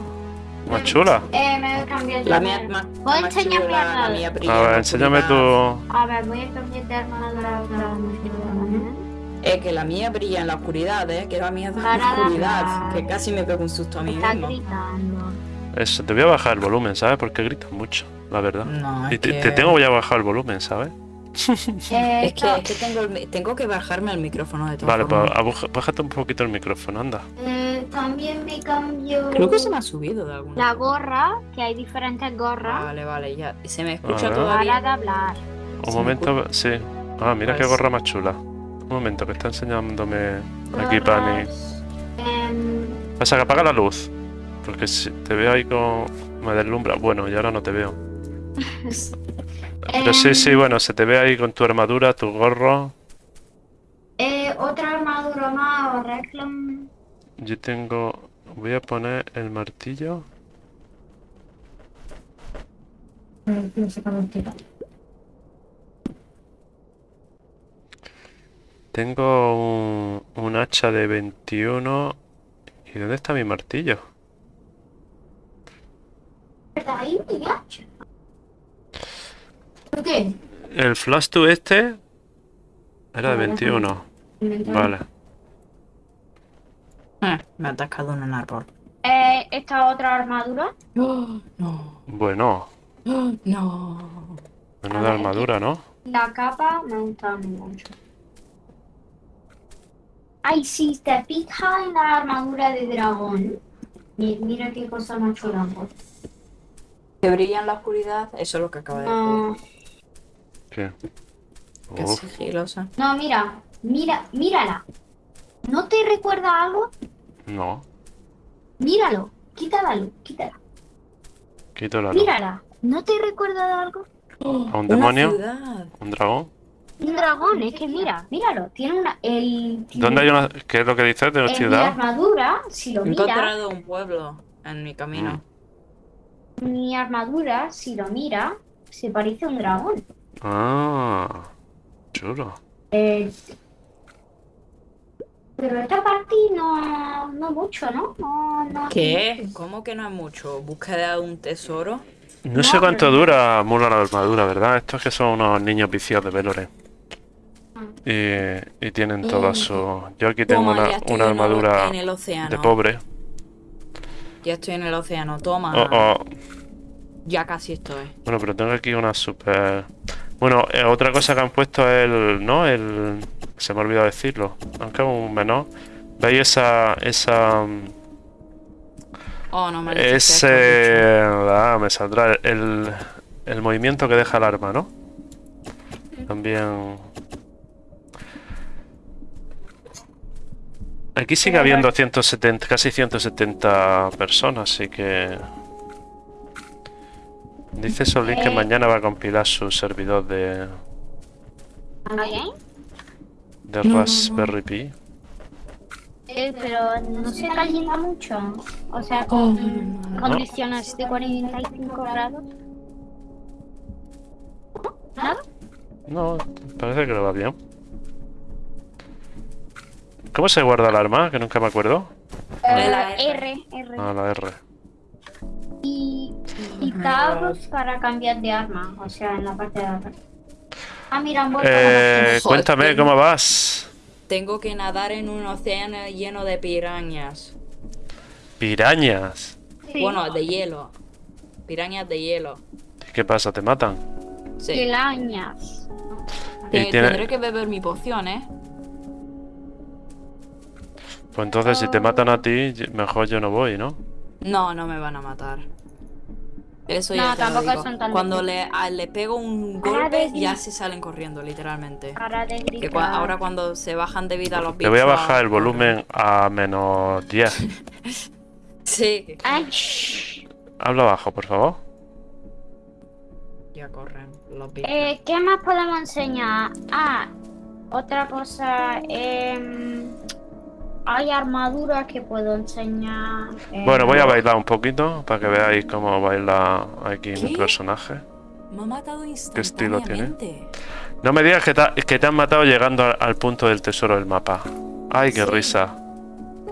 Más chula. Eh, me cambié La mía es más, Voy a enseñar mi armadura. A ver, enséñame tu... A ver, voy a cambiar de armadura otra vez. Es que la mía brilla en la oscuridad, ¿eh? Que la mía es la oscuridad. Que casi me pego un susto a mí Está mismo. gritando. Eso, te voy a bajar el volumen, ¿sabes? Porque gritas mucho, la verdad. No, es Y te, que... te tengo ya bajado el volumen, ¿sabes? Eh, Es que, es que tengo, el tengo que bajarme el micrófono de todas Vale, pues bájate un poquito el micrófono, anda. eh, también me cambio Creo que se me ha subido de alguna la gorra, que hay diferentes gorras, Vale, vale, ya. ¿Se me escucha ver. todavía? para de hablar. Un Se momento, sí. Ah, mira qué Pues- gorra más chula. Un momento, que está enseñándome aquí Gorras, Pani. em, Pasa que apaga la luz. Porque si te veo ahí con... Me deslumbra. Bueno, y ahora no te veo. Pero sí, sí, em, bueno, se te ve ahí con tu armadura, tu gorro. eh, otra armadura más, reclam. Yo tengo... Voy a poner el martillo. Tengo un, un hacha de 21. ¿Y dónde está mi martillo? ¿Verdad? Ahí mi hacha. ¿Por qué? El flash to este era de 21. Vale. Eh, me ha atascado en un árbol. Eh, esta otra armadura. Oh, no. Bueno, Oh, no. menuda ver, armadura, ¿no? La capa me gusta mucho. Ay, si te fijas en la armadura de dragón. mi- Mira qué cosa más chula. Que brilla en la oscuridad, eso es lo que acaba de decir. No, ¿Qué? Uf, sigilosa. no, mira, mira, mírala. ¿No te recuerda algo? no. Míralo, quítala luz, quítala. Quito la luz. Mírala, ¿no te recuerda algo? ¿A un demonio? ciudad. ¿Un dragón? Un dragón, es que mira, míralo, tiene una. El, ¿Dónde hay una... ¿Qué es lo que dices de la En mi ciudad? armadura, si lo He encontrado un pueblo en mi camino. mi armadura, si lo mira, se parece a un dragón. Ah, chulo. Eh, pero esta parte no, no mucho, ¿no? No, no. ¿Qué? ¿Cómo que no es mucho? ¿Búsqueda de un tesoro? No sé cuánto pero- dura Mula la armadura, ¿verdad? Estos que son unos niños viciados de Veloren. Y, y tienen todas su... Yo aquí tengo Toma, una, una armadura en el océano. de pobre. Ya estoy en el océano, toma. Oh, oh. Ya casi estoy. Bueno, pero tengo aquí una super... Bueno, eh, otra cosa que han puesto es el, ¿no? El, se me ha olvidado decirlo, aunque es un menor. ¿Veis esa, esa, mm, Oh, no me lo ese, ah, me saldrá el, el movimiento que deja el arma, ¿no? También. Aquí sigue habiendo 170, casi 170 personas, así que... Dice Solín que Eh. mañana va a compilar su servidor de, de No, no, no. Raspberry Pi. Eh, pero no se calienta mucho. O sea, con condiciones de 45 grados. ¿Nada? No, parece que lo va bien. ¿Cómo se guarda el arma? Que nunca me acuerdo. De la Eh, R, R. Ah, la R. Y, y tabs para cambiar de arma. O sea, en la parte de atrás. Ah, mira, han vuelto a Eh, cuéntame Joder. cómo vas. Tengo que nadar en un océano lleno de pirañas. Pirañas. Sí. Bueno, de hielo. Pirañas de hielo. ¿Qué pasa? ¿Te matan? Sí. Te- tiene- Tendré que beber mi poción, ¿eh? Pues entonces si te matan a ti, mejor yo no voy, ¿no? No, no me van a matar. Eso No, ya te lo tampoco digo. son tan Cuando le, a- le pego un golpe, de- ya se salen corriendo, literalmente. De Que ahora cuando se bajan de vida los bichos... voy a bajar el volumen a menos 10. Sí, Ay. Habla bajo, por favor. ya corren los bichos. Eh, ¿Qué más podemos enseñar? Ah, otra cosa. em, hay armaduras que puedo enseñar. eh, Bueno, voy a bailar un poquito para que veáis cómo baila aquí mi ¿Qué? personaje. Me ha matado estilo tiene? No me digas que te, que te han matado llegando al, al punto del tesoro del mapa. Ay, qué Sí. risa.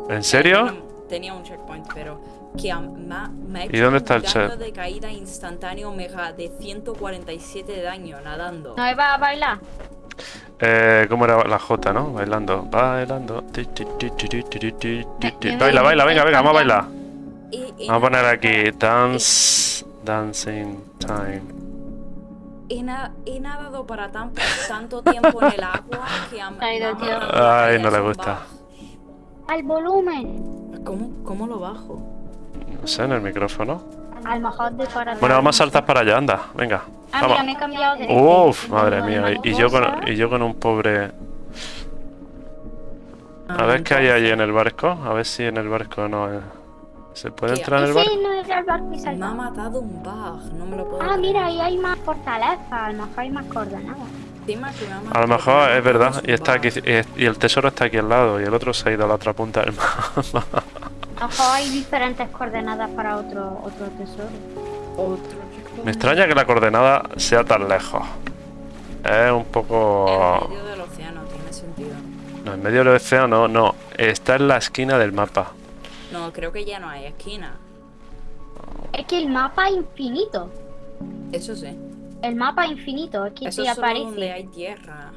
¿En serio? Tenía, un checkpoint, pero que am- me, ha- me ha ¿Y hecho dónde está el daño de caída instantáneo mega de 147 de daño nadando. ¿No iba a bailar? Eh, ¿Cómo era la J, no? Bailando, bailando. Baila, baila, venga, venga, vamos a bailar. Vamos a poner aquí dance, dancing time. He, na he nadado para tanto tiempo en el agua que Ay, no, Ay, no le gusta. Al volumen. ¿Cómo, ¿Cómo lo bajo? No sé, en el micrófono. Al mejor de para Bueno, vamos a saltar para allá, anda. Venga. Ah, Vamos. mira, me he cambiado de. Uf, de- madre de mía. Y, y yo con, y yo con un pobre... A Ah, ver qué hay ahí entonces, en el barco. A ver si en el barco no... eh, ¿Se puede entrar en el barco? Ese no era el barco y Me ha matado un bug, no me lo puedo Ah, creer. mira, ahí hay más fortalezas. A lo mejor hay más coordenadas. A lo mejor es verdad. Y está aquí. y el tesoro está aquí al lado. Y el otro se ha ido a la otra punta del mapa. Mejor hay diferentes coordenadas para otro, otro tesoro. Otro. Me extraña que la coordenada sea tan lejos. Es un En poco... medio del océano, tiene sentido. No, en medio del océano, no, no. Está en la esquina del mapa. No, creo que ya no hay esquina. Es que el mapa es infinito. Eso sí. El mapa es infinito. Es que Eso te es solo donde aparece. hay tierra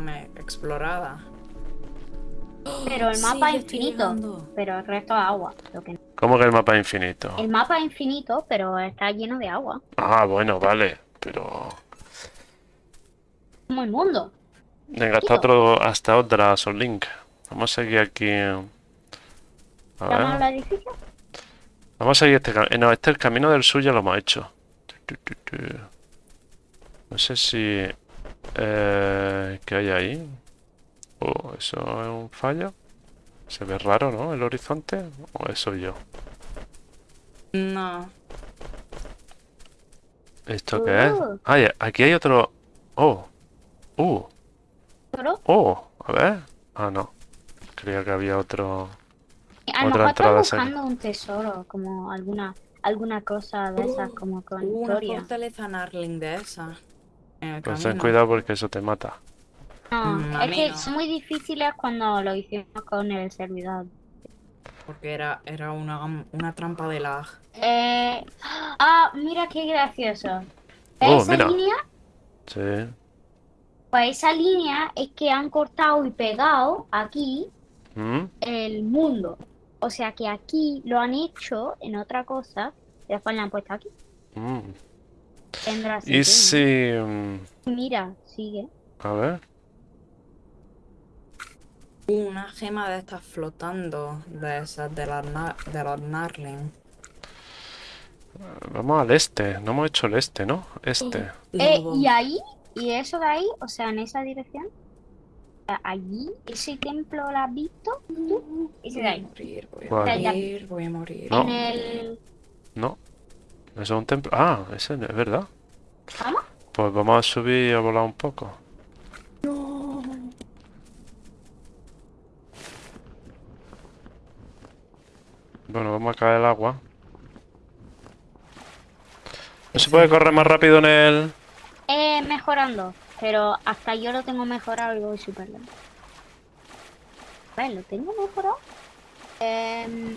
me- explorada. Pero el mapa es infinito. llegando. Pero el resto es agua. Lo que... ¿Cómo que el mapa es infinito? El mapa es infinito, pero está lleno de agua. Ah, bueno, vale. Pero... Como el mundo. Venga, hasta, otro, hasta otra, son link. Vamos a seguir aquí. A ¿Llaman ver. al edificio? Vamos a seguir este camino. No, este el camino del sur ya lo hemos hecho. No sé si... Eh, ¿Qué hay ahí? Oh, ¿eso es un fallo? Se ve raro, ¿no? El horizonte. ¿O eso yo? No. ¿Esto qué es? Uh. Ah, ya, aquí hay otro... Oh. Uh. ¿Pero? Oh. A ver. Ah, no. Creía que había otro... A lo Otra mejor entrada buscando un tesoro, como alguna alguna cosa de esas, como con una historia. fortaleza Narling de esa. En el Pues ten cuidado porque eso te mata. No, Mm, a es que no. son muy difíciles cuando lo hicimos con el servidor. Porque era, era una, una trampa de lag. Eh, ah, mira qué gracioso. Oh, esa mira. línea, Sí. pues esa línea es que han cortado y pegado aquí ¿Mm? el mundo. O sea que aquí lo han hecho en otra cosa, y después le han puesto aquí. Mm. Tendrá Y si... mm, ¿no? Mira, sigue. A ver. Una gema de estas flotando, de esas de las de los Narling. Vamos al este. No hemos hecho el este, ¿no? Este. Eh, Lobo. y ahí, y eso de ahí, o sea, en esa dirección, allí, ese templo lo has visto tú, ese de Voy a morir, voy a morir, voy a morir. No. en el... No. Eso es un templo. Ah, ese es verdad. ¿Vamos? Pues vamos a subir y a volar un poco. Bueno, vamos a caer el agua. ¿No se puede correr más rápido en el...? Eh, mejorando, pero hasta yo lo tengo mejorado y voy súper lento. Ver, ¿lo tengo mejorado? Em,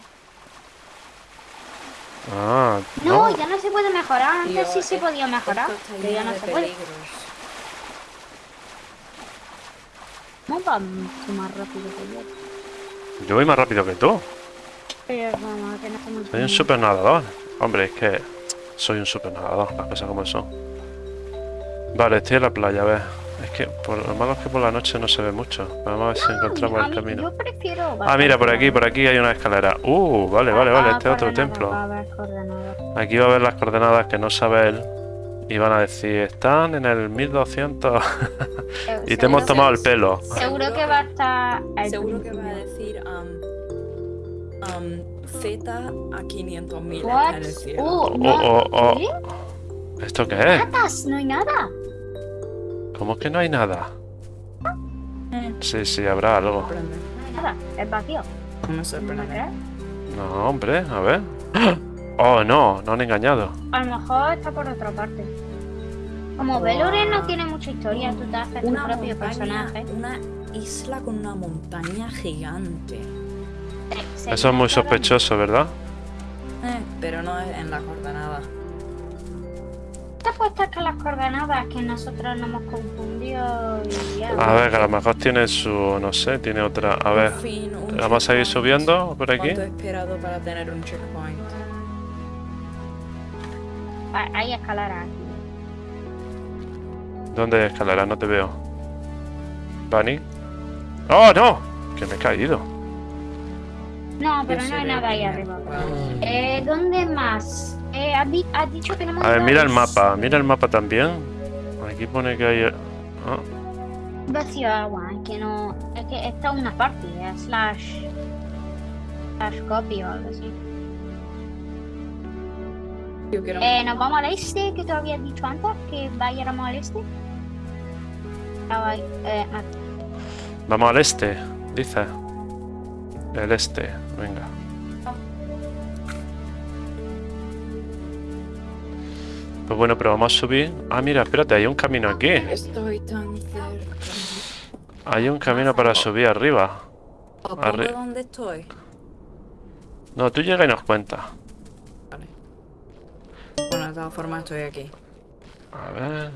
Ah, no, no. ya no se puede mejorar, antes sí se podía mejorar, pero ya no se puede. peligros. ¿Cómo va mucho más rápido que yo? Yo voy más rápido que tú. Pero vamos, que no somos Soy un super nadador. Hombre, es que soy un super nadador, las cosas como son. Vale, estoy en la playa, a ver. Es que por lo malo es que por la noche no se ve mucho. Vamos a ver si encontramos el camino. Yo prefiero... Ah, mira, por aquí, por aquí hay una escalera. Uh, vale, vale, vale, este es otro templo. Aquí va a ver las coordenadas que no sabe él. Y van a decir, están en el 1200 Eh, y te hemos tomado el pelo. Seguro que va a estar... Seguro que va a decir um, Z a 500.000 What? en el cielo. Uh, Oh, oh, oh. ¿Qué? ¿Esto qué es? Patas, no hay nada. ¿Cómo que no hay nada? Eh, Sí, sí, habrá algo. No hay nada, es vacío. No hombre, a ver. Oh, no, no han engañado. A lo mejor está por otra parte. Como Veloren no tiene mucha historia, tú te haces tu Una propio montaña, personaje. una isla con una montaña gigante. Eso es muy sospechoso, ¿verdad? Eh, pero no es en la coordenada. Te apuestas que las coordenadas que nosotros nos hemos confundido y ya. A ver, que a lo mejor tiene su, no sé, tiene otra. A ver, fin, vamos a seguir checkpoint. subiendo por aquí. ¿Cuánto he esperado para tener un checkpoint? Hay escaleras aquí. ¿Dónde hay escalera? No te veo. Bunny. ¡Oh, no! Que me he caído. No, pero no hay nada ahí arriba. Eh, ¿Dónde más? Eh, has, di- has dicho que no hemos A ver, mira el mapa, mira el mapa también. Aquí pone que hay... ah, Vacío de agua, es que no. Es que esta es una party, es slash. slash copy o algo así. Yo quiero Eh, nos vamos al este, que tú habías dicho antes, que vayáramos al este. Ah, eh, ah, Vamos al este, dice. El este, venga. Pues bueno, pero vamos a subir. Ah, mira, espérate, hay un camino aquí. Estoy tan cerca. Hay un camino para subir arriba. ¿Os Arre- pongo dónde estoy? No, tú llega y nos cuenta. Vale. Bueno, de todas formas estoy aquí. A ver.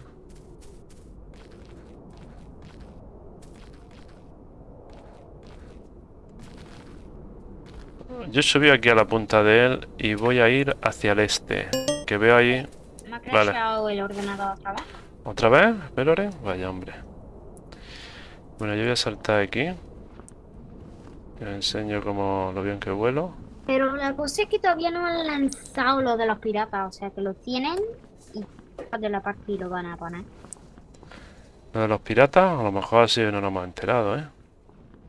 Yo subí aquí a la punta de él y voy a ir hacia el este. Que veo ahí. me ha Vale. el ordenador otra vez. ¿Otra vez, Veloren? Vaya hombre. Bueno, yo voy a saltar aquí. Os enseño cómo lo bien que vuelo. Pero la cosa es que todavía no han lanzado lo de los piratas, o sea que lo tienen y de la partida lo van a poner. Lo de los piratas, a lo mejor así no nos hemos enterado, ¿eh?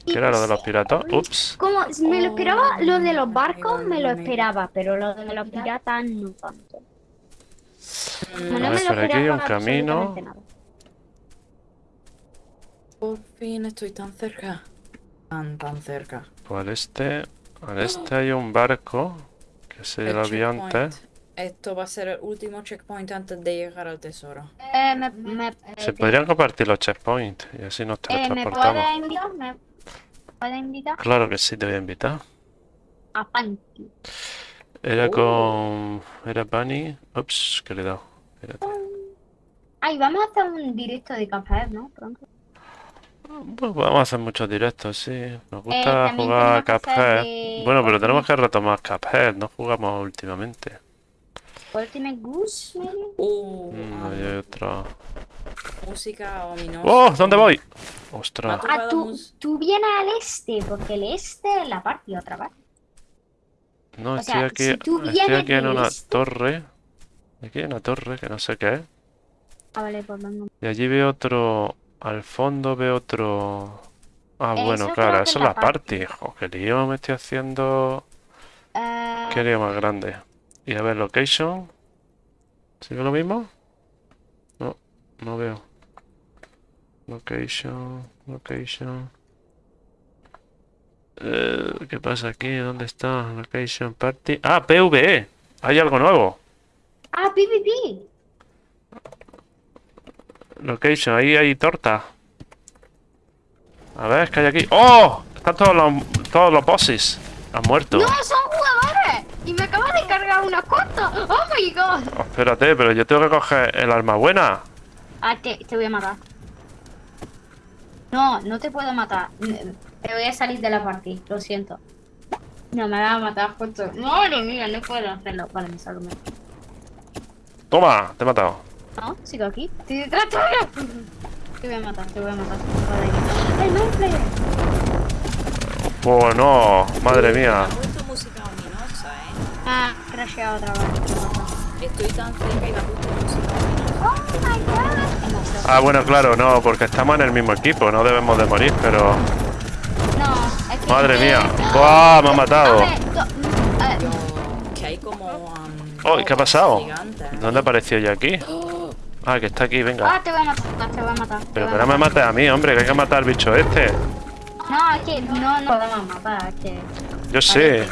¿Qué era lo de los piratas? Ups. Como me lo esperaba, Oh, lo de los barcos me lo esperaba, pero lo de los piratas no tanto. No A me por aquí hay un esperaba camino. Por fin estoy tan cerca. Tan, tan cerca. Pues al este, al este hay un barco, que se lo vi antes. Esto va a ser el último checkpoint antes de llegar al tesoro. Eh, me, me, Se eh, podrían compartir los checkpoints y así nos eh, ¿me teletransportamos. ¿Me puedes invitar? Claro que sí, te voy a invitar. A Panky. Era Oh. con... Era Bunny. Ups, que le he dado. Espérate. Ay, vamos a hacer un directo de Cuphead, ¿no? Pronto. Bueno, podemos hacer muchos directos, sí. Nos gusta Eh, jugar Cuphead. de Bueno, pero tenemos que retomar Cuphead, no jugamos últimamente. Ultimate Goose? Uh, Mm, ah, hay otra. música ominosa. ¡Oh! ¿Dónde voy? ¡Ostras! Ah, tú, tú vienes al este, porque el este es la parte otra vez. No, o estoy sea, aquí, si tú estoy aquí en una este- torre. Aquí hay una torre que no sé qué es. Ah, vale, pues venga. Y allí veo otro... Al fondo veo otro... Ah, Eso bueno, claro, eso es la la party. Jo, qué lío me estoy haciendo... Eh, Qué lío más grande. Y a ver, location. ¿Sigue lo mismo? No, no veo. Location, location. Eh, ¿qué pasa aquí? ¿Dónde está? Location party. Ah, PvE. Hay algo nuevo. Ah, PvP. Location, ahí hay torta. A ver, ¿qué hay aquí? ¡Oh! Están todos los, todos los bosses. Han muerto. No, son jugadores. Y me acaba de cargar una costa. Oh my god. Oh, espérate, pero yo tengo que coger el arma buena. Ah, te, te voy a matar. No, no te puedo matar. Me voy a salir de la partida, lo siento. No, me va a matar justo. Madre mía, no puedo hacerlo. Vale, me salgo. Toma, te he matado. No, sigo aquí. Estoy detrás tuyo. Te voy a matar, te voy a matar. ¡El Manfred! Pues no, madre mía. música ominosa, eh. Ah, crasheado otra vez. Estoy tan cerca y me ha puesto música ominosa. ¡Oh my god! Ah, bueno, claro, no, porque estamos en el mismo equipo, no debemos de morir, pero... No, es que. Madre mía. ¡Buah! Me ha matado. Oh, ¿qué ha pasado? ¿Dónde apareció yo aquí? Ah, que está aquí, venga. Ah, te voy a matar, te voy a matar. Pero que no me mates a mí, hombre, que hay que matar al bicho este. No, es que no, no podemos matar, es que. Yo sé.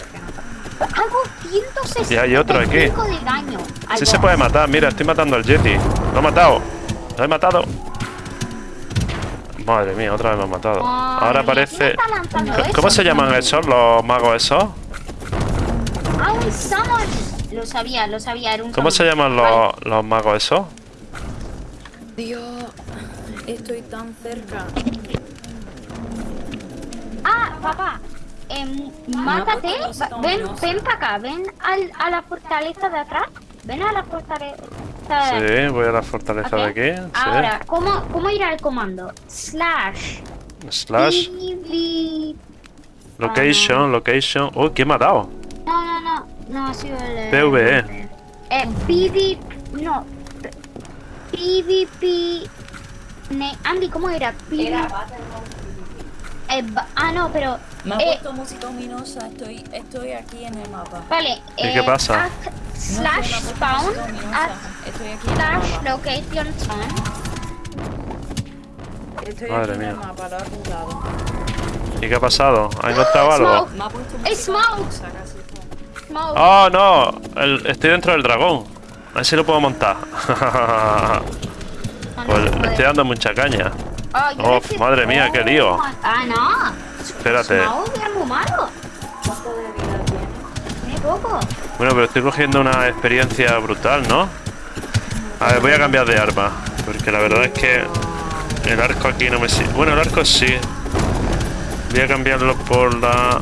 Hago 165 Y hay otro aquí. de daño. Sí se puede matar, mira, estoy matando al Yeti. Lo he matado. Lo he matado. Madre mía, otra vez me ha matado. Madre Ahora parece... ¿Cómo se llaman esos, los magos esos? Ah, un summon. Lo sabía, lo sabía, era un ¿Cómo se llaman los, los magos esos? Dios, estoy tan cerca. Ah, papá. em, mátate. Ven, ven para acá. Ven al, a la fortaleza de atrás. Ven a la fortaleza de Sí, voy a la fortaleza de aquí. Sí. Ahora, ¿cómo, ¿cómo irá el comando? Slash. Slash, PV. location, location. Uy, ¿quién me ha dado? No, no, no. No ha sido el. PvE. Eh, PV. No. PvP. Ne- Andy, ¿cómo era? PV. Eh, ba- ah, no, pero. Me ha eh, puesto música ominosa, estoy, estoy aquí en el mapa. vale. ¿Y eh, qué pasa? No slash me ha puesto spawn. música ominosa. Haz Estoy aquí en el slash mapa. location spawn. Estoy Madre aquí en el mía. mapa, lo he apuntado. ¿Y qué ha pasado? ¿Ha encontrado algo? Smoke. Me ha puesto ¡Es música smoke! Smoke. ¡Oh, no! El- estoy dentro del dragón. A ver si lo puedo montar. Ah, no pues le estoy dando mucha caña. Oh, Oh, madre mía, qué lío. Ah, no. Espérate. Smoke es muy malo. Bueno, pero estoy cogiendo una experiencia brutal, ¿no? A ver, voy a cambiar de arma. Porque la verdad es que el arco aquí no me sirve. Bueno, el arco sí. Voy a cambiarlo por la...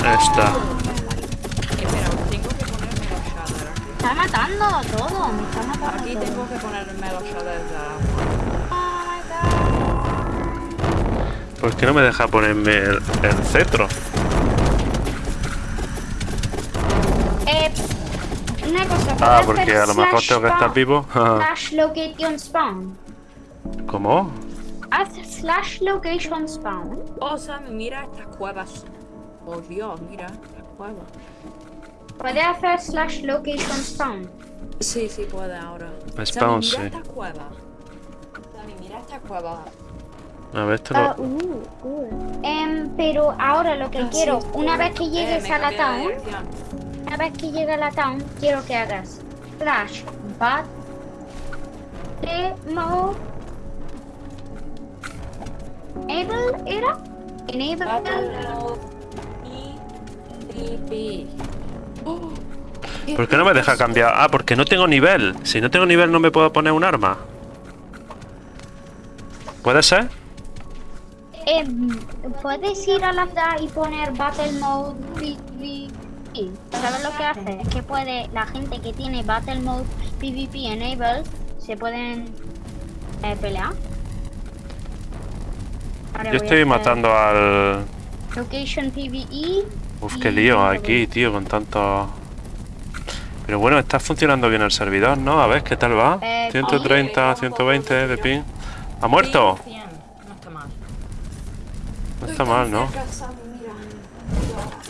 Esta. Espera, tengo que ponerme los shaders aquí. Me está matando todo. Me está matando Aquí todo. tengo que ponerme los shaders ¿Por qué no me deja ponerme el, el cetro? Eh, una cosa. Ah, ¿puedo porque a lo mejor tengo que estar vivo. Slash location spawn. ¿Cómo? Haz slash location spawn. Oh, Sammy, mira estas cuevas. Oh, Dios, mira estas cuevas. Puede hacer slash location spawn. Sí, sí puede ahora. Spawn, Sammy, sí. mira estas cuevas. Sammy, mira estas cuevas. A ver, esto Ah, lo... uh, uh. Em, pero ahora lo que Ah, quiero, sí. una vez que Eh, llegues a la town, una vez que llegue a la town, quiero que hagas slash bat demo enable era enable ¿Por qué no me deja cambiar? Ah, porque no tengo nivel. Si no tengo nivel no me puedo poner un arma. ¿Puede ser? Em, puedes ir a la da y poner battle mode PvP ¿sabes lo que hace? Es que puede, la gente que tiene Battle Mode PvP Enable, se pueden eh, pelear. Ahora Yo a estoy matando al... Location PvE. Uf, qué lío aquí, tío, con tanto... Pero bueno, está funcionando bien el servidor, ¿no? A ver, ¿qué tal va? Eh, 130, 120 de ping. ¿Ha muerto? 100, No está mal. No está mal, ¿no?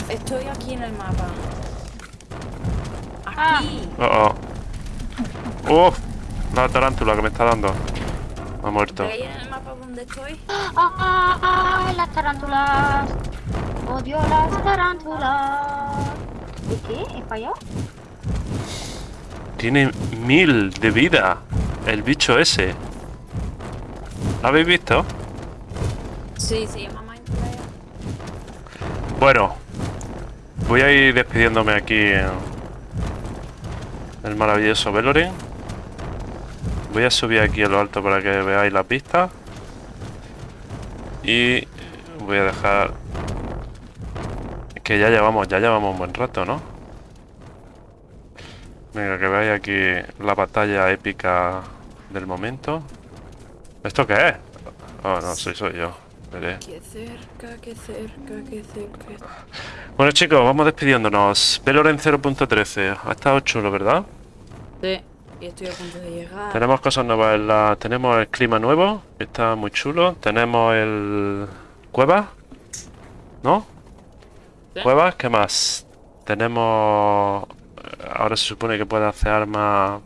Estoy aquí en el mapa. Ah. Aquí. Oh, oh. Uf, la tarántula que me está dando. Ha muerto. ¿Veis en el mapa donde estoy? ¡Ah, ah, ah! Las tarántulas. Odio las tarántulas. ¿Y qué? ¿He fallado? Tiene mil de vida. El bicho ese. ¿Lo habéis visto? Sí, Mindflayer. Bueno, voy a ir despidiéndome aquí en el maravilloso Veloren. Voy a subir aquí a lo alto para que veáis las vistas. Y voy a dejar que ya llevamos, ya llevamos un buen rato, ¿no? Venga, que veáis aquí la batalla épica del momento. ¿Esto qué es? Oh, no, soy, soy yo. Qué cerca, qué cerca, qué cerca. Bueno chicos, vamos despidiéndonos. Veloren 0.13. Ha estado chulo, ¿verdad? Sí, y estoy a punto de llegar. Tenemos cosas nuevas. en la- Tenemos el clima nuevo, que está muy chulo. Tenemos el... Cuevas, ¿no? Sí. Cuevas, ¿qué más? Tenemos... Ahora se supone que puede hacer armas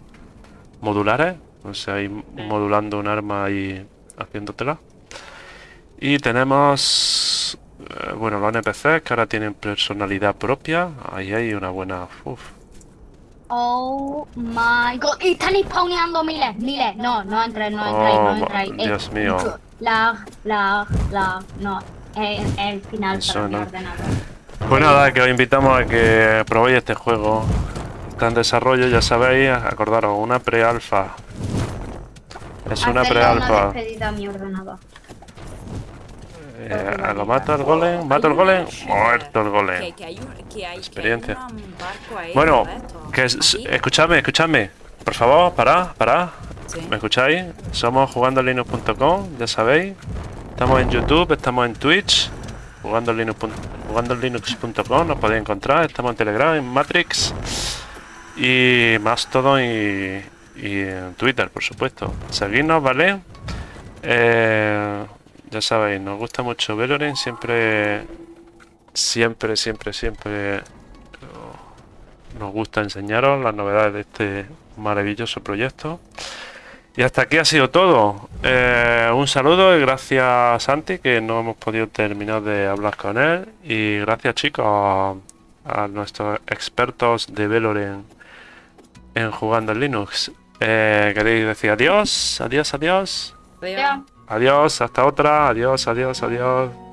modulares. O sea, ir modulando un arma y haciéndotela. Y tenemos... eh, Bueno, los NPCs que ahora tienen personalidad propia. Ahí hay una buena... Uf. Oh my god. Y están spawneando miles, miles. No, no entréis, no entréis, Oh, no entréis. Eh, Dios mío. Lag, lag, lag. No, es el final Eso para mi no. ordenador. Pues nada, que os invitamos a que probéis este juego. Está en desarrollo, ya sabéis, acordaros, una pre-alfa. Es una pre-alfa. A. Eh, ¿Lo mata el golem? ¿Mata el golem? Muerto el golem. Experiencia. Bueno, que es- escuchadme, escuchadme. Por favor, parad, parad. ¿Me escucháis? Somos jugandolinux.com, ya sabéis. Estamos en YouTube, estamos en Twitch. Jugandolinux.com, jugandolinux.com, nos podéis encontrar. Estamos en Telegram, en Matrix. Y Mastodon y, y en Twitter, por supuesto. Seguidnos, ¿vale? Eh, ya sabéis, nos gusta mucho Veloren. Siempre, siempre, siempre, siempre nos gusta enseñaros las novedades de este maravilloso proyecto. Y hasta aquí ha sido todo. Eh, un saludo y gracias Santi, que no hemos podido terminar de hablar con él. Y gracias chicos a, nuestros expertos de Veloren en jugando en Linux. Eh, ¿Queréis decir? Adiós, adiós. Adiós. Adiós, hasta otra. Adiós, adiós, adiós.